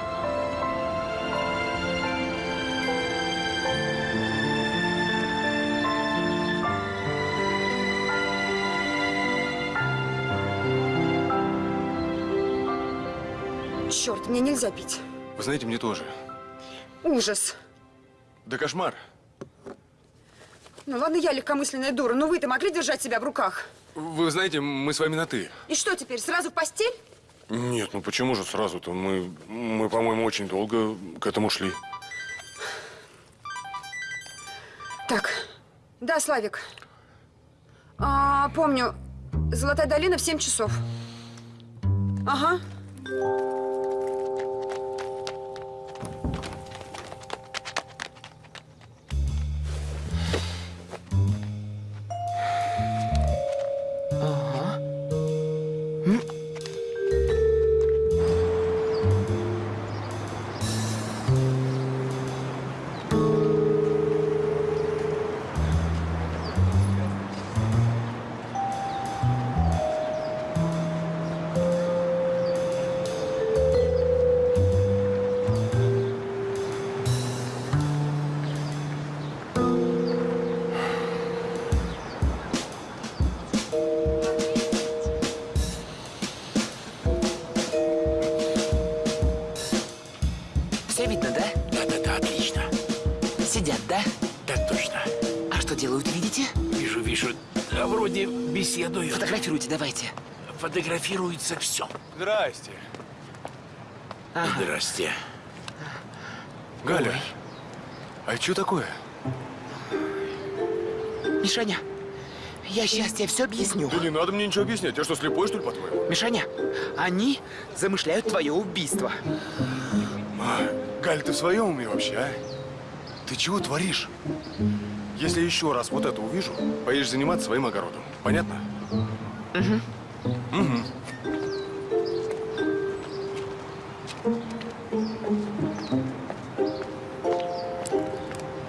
Черт, мне нельзя пить. Вы знаете, мне тоже. Ужас. Да кошмар. Ну ладно, я легкомысленная дура, но вы-то могли держать себя в руках? Вы знаете, мы с вами на «ты». И что теперь, сразу в постель? Нет, ну почему же сразу-то? Мы, мы по-моему, очень долго к этому шли. Так, да, Славик, А, помню. Золотая долина в 7 часов. Ага. Ага. Фотографируйте, давайте. Фотографируется все. Здрасте. Здрасте. Галя, а что такое? Мишаня, я сейчас тебе все объясню. Да не надо мне ничего объяснять. Я что, слепой, что ли, по-твоему? Мишаня, они замышляют твое убийство. А, Галь, ты в своем уме вообще, а? Ты чего творишь? Если еще раз вот это увижу, поедешь заниматься своим огородом. Понятно? Угу. Угу.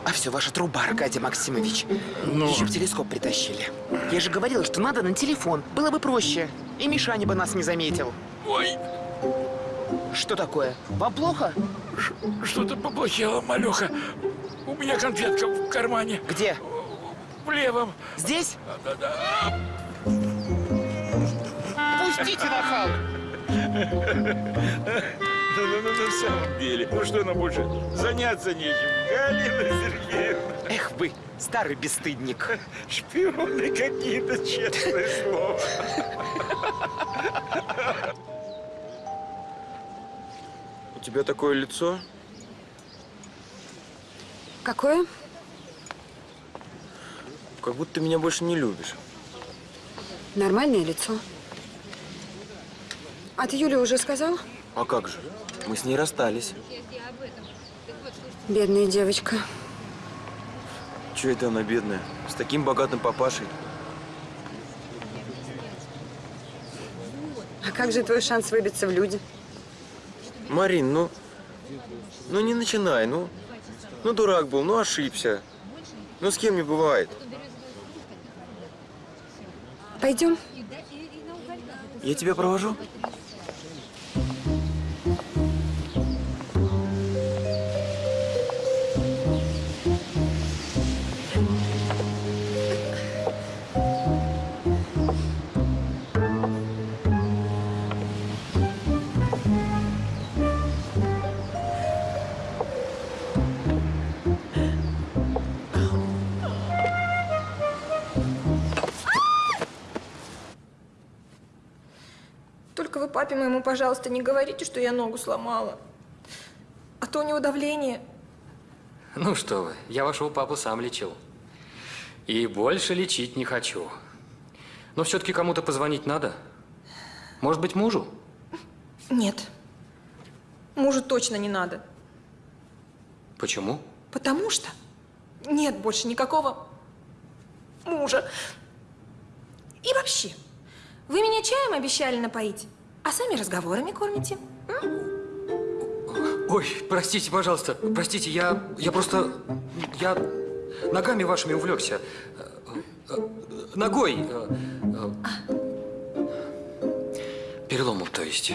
А все, ваша труба, Аркадий Максимович. Ну? Еще в телескоп притащили. Я же говорила, что надо на телефон. Было бы проще. И Мишаня бы нас не заметил. Ой, Что такое? Вам плохо? что-то поплохело, малеха. У меня конфетка в кармане. Где? В левом. Здесь? Да-да-да. Пустите нахал! Ну, ну, ну, на самом деле, ну что нам больше заняться нечем, Галина Сергеевна? Эх вы, старый бесстыдник. Шпионы какие-то, честное слово. У тебя такое лицо? Какое? Как будто ты меня больше не любишь. Нормальное лицо. А ты Юле уже сказал? А как же? Мы с ней расстались. Бедная девочка. Че это она бедная? С таким богатым папашей. А как же твой шанс выбиться в люди? Марин, ну... Ну не начинай, ну... Ну дурак был, ну ошибся. Ну с кем не бывает. Пойдем? Я тебя провожу? Папе моему, пожалуйста, не говорите, что я ногу сломала. А то у него давление. Ну что вы, я вашего папу сам лечил. И больше лечить не хочу. Но все-таки кому-то позвонить надо. Может быть, мужу? Нет. Мужу точно не надо. Почему? Потому что нет больше никакого мужа. И вообще, вы меня чаем обещали напоить, а сами разговорами кормите. Ой, простите, пожалуйста, простите, я, я просто, я ногами вашими увлекся. Ногой. Переломом, то есть.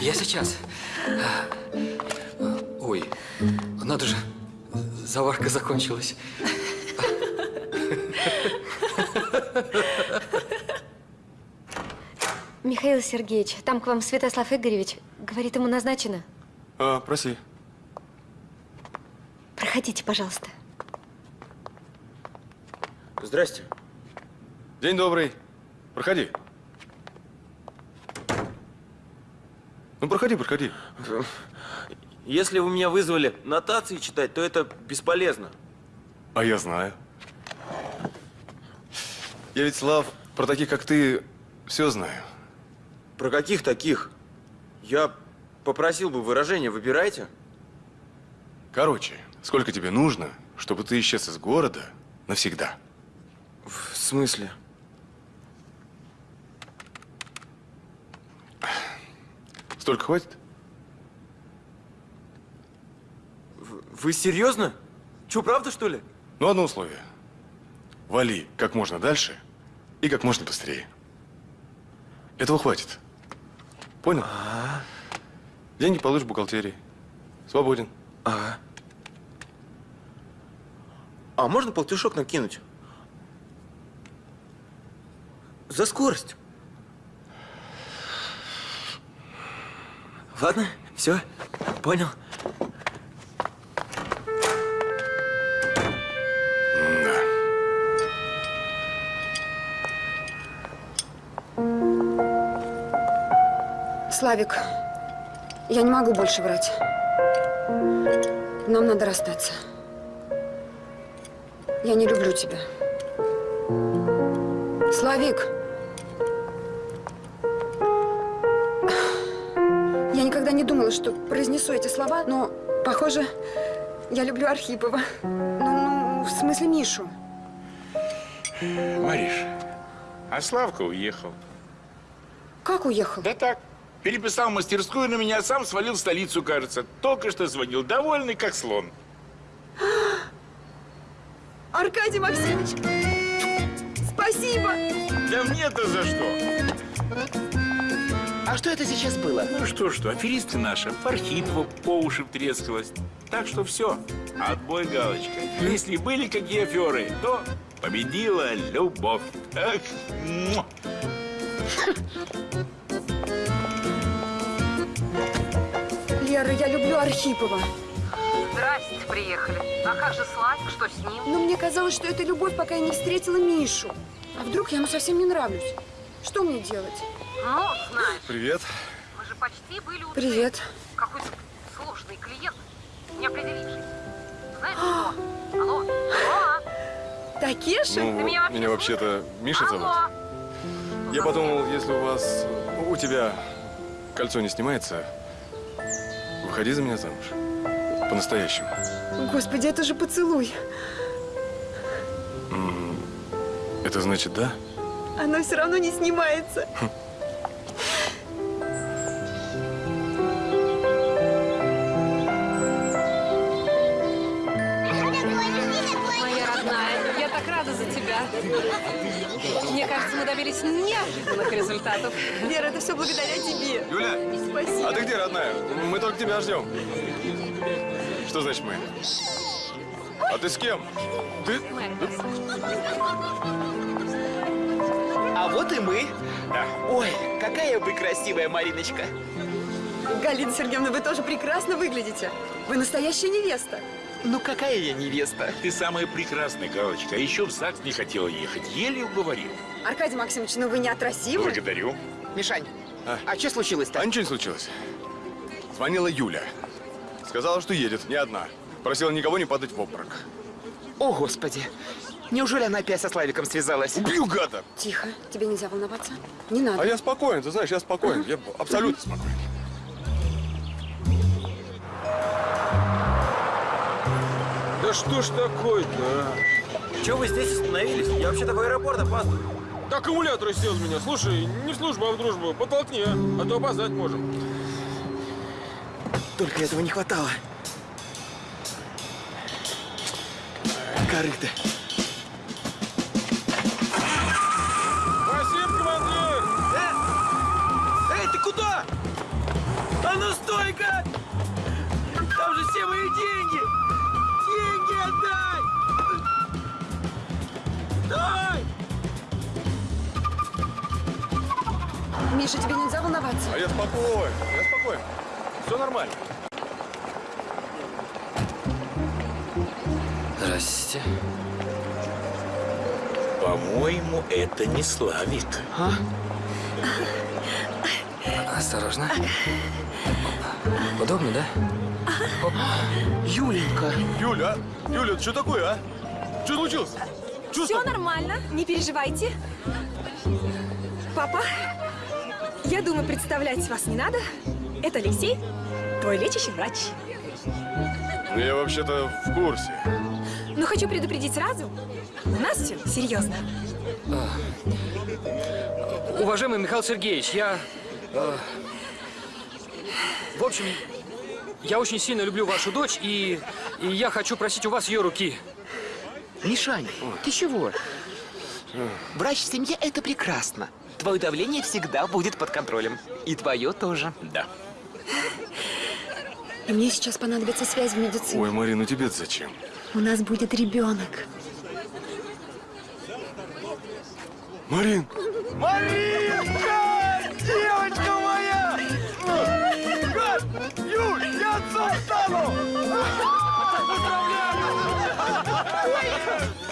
Я сейчас. Ой, надо же, заварка закончилась. Михаил Сергеевич, там к вам Святослав Игоревич. Говорит, ему назначено. А, проси. Проходите, пожалуйста. Здрасте. День добрый. Проходи. Ну, проходи, проходи. Если вы меня вызвали нотации читать, то это бесполезно. А я знаю. Я ведь, Слав, про таких, как ты, все знаю. Про каких таких? Я попросил бы выражения, выбирайте. Короче, сколько тебе нужно, чтобы ты исчез из города навсегда? В смысле? Столько хватит? Вы серьезно? Че, правда, что ли? Ну, одно условие. Вали как можно дальше и как можно быстрее. Этого хватит. Понял? Деньги получишь в бухгалтерии. Свободен. Ага. А можно полтишок накинуть? За скорость. Ладно, все, понял. Славик, я не могу больше врать. Нам надо расстаться. Я не люблю тебя. Славик! Я никогда не думала, что произнесу эти слова, но, похоже, я люблю Архипова. Ну, ну, в смысле Мишу. Мариш, а Славка уехал. Как уехал? Да так. Переписал мастерскую на меня, сам свалил в столицу, кажется. Только что звонил, довольный, как слон. Аркадий Максимович, спасибо! Да мне-то за что? А что это сейчас было? Ну что, что, аферистка наша, Архипова по уши втрескалась. Так что все, отбой галочка. Если были какие аферы, то победила любовь. Ах, Лера, я люблю Архипова. Здрасте, приехали. А как же Славик, что с ним? Но мне казалось, что это любовь, пока я не встретила Мишу. А вдруг я ему совсем не нравлюсь? Что мне делать? Ну, знаешь, Привет. мы же почти были у Привет. Какой-то сложный клиент, не определившийся. Знаешь что? Алло? Алло? Такеша? Ну, Ты меня меня вообще вообще-то Миша зовут. Алло? Я подумал, если у вас, у тебя кольцо не снимается, выходи за меня замуж. По-настоящему. Господи, это же поцелуй. Это значит да? Оно все равно не снимается. Моя родная, я так рада за тебя. Мне кажется, мы добились неожиданных результатов. Лера, это все благодаря тебе. Юля, Спасибо. а ты где, родная? Мы только тебя ждем. Что значит мы? А ты с кем? Ты? А вот и мы. Ой, какая вы красивая, Мариночка. Галина Сергеевна, вы тоже прекрасно выглядите. Вы настоящая невеста. Ну какая я невеста? Ты самая прекрасная, Галочка. А еще в ЗАГС не хотела ехать. Еле уговорил. Аркадий Максимович, ну вы не отразимы. Благодарю. Мишань, а, что случилось-то? А ничего не случилось. Звонила Юля. Сказала, что едет, не одна. Просила никого не падать в обморок. О, Господи. Неужели она опять со Славиком связалась? Убью гада! Тихо, тебе нельзя волноваться. Не надо. А я спокоен, ты знаешь, я спокоен. Я абсолютно спокоен. Что ж такое-то, а? Че вы здесь остановились? Я вообще-то в аэропорт опаздываю. Аккумулятор сел с меня. Слушай, не в службу, а в дружбу. Потолкни, а? А то опоздать можем. Только этого не хватало. Корыто. Спасибо, командир! Эй, ты куда? А ну стой-ка! Там же все мои! Деньги Дай! Миша, тебе нельзя волноваться. А я спокоен, я спокоен. Все нормально. Здрасте. По-моему, это не Славик. А? Осторожно. Оп. Удобно, да? Юленька. Юля, а? Юля, что такое, а? Что случилось? Все нормально, не переживайте. Папа, я думаю, представлять вас не надо. Это Алексей, твой лечащий врач. Ну, я вообще-то в курсе. Но хочу предупредить сразу, у нас все серьезно. Уважаемый Михаил Сергеевич, я... э, в общем, я очень сильно люблю вашу дочь, и, и я хочу просить у вас ее руки. Мишань, ты чего? Врач в семье – это прекрасно. Твое давление всегда будет под контролем. И твое тоже. Да. И мне сейчас понадобится связь в медицине. Ой, Марин, ну тебе зачем? У нас будет ребенок. Марин! Маринка! Девочка моя! Юль, я отцом стану! Поздравляю!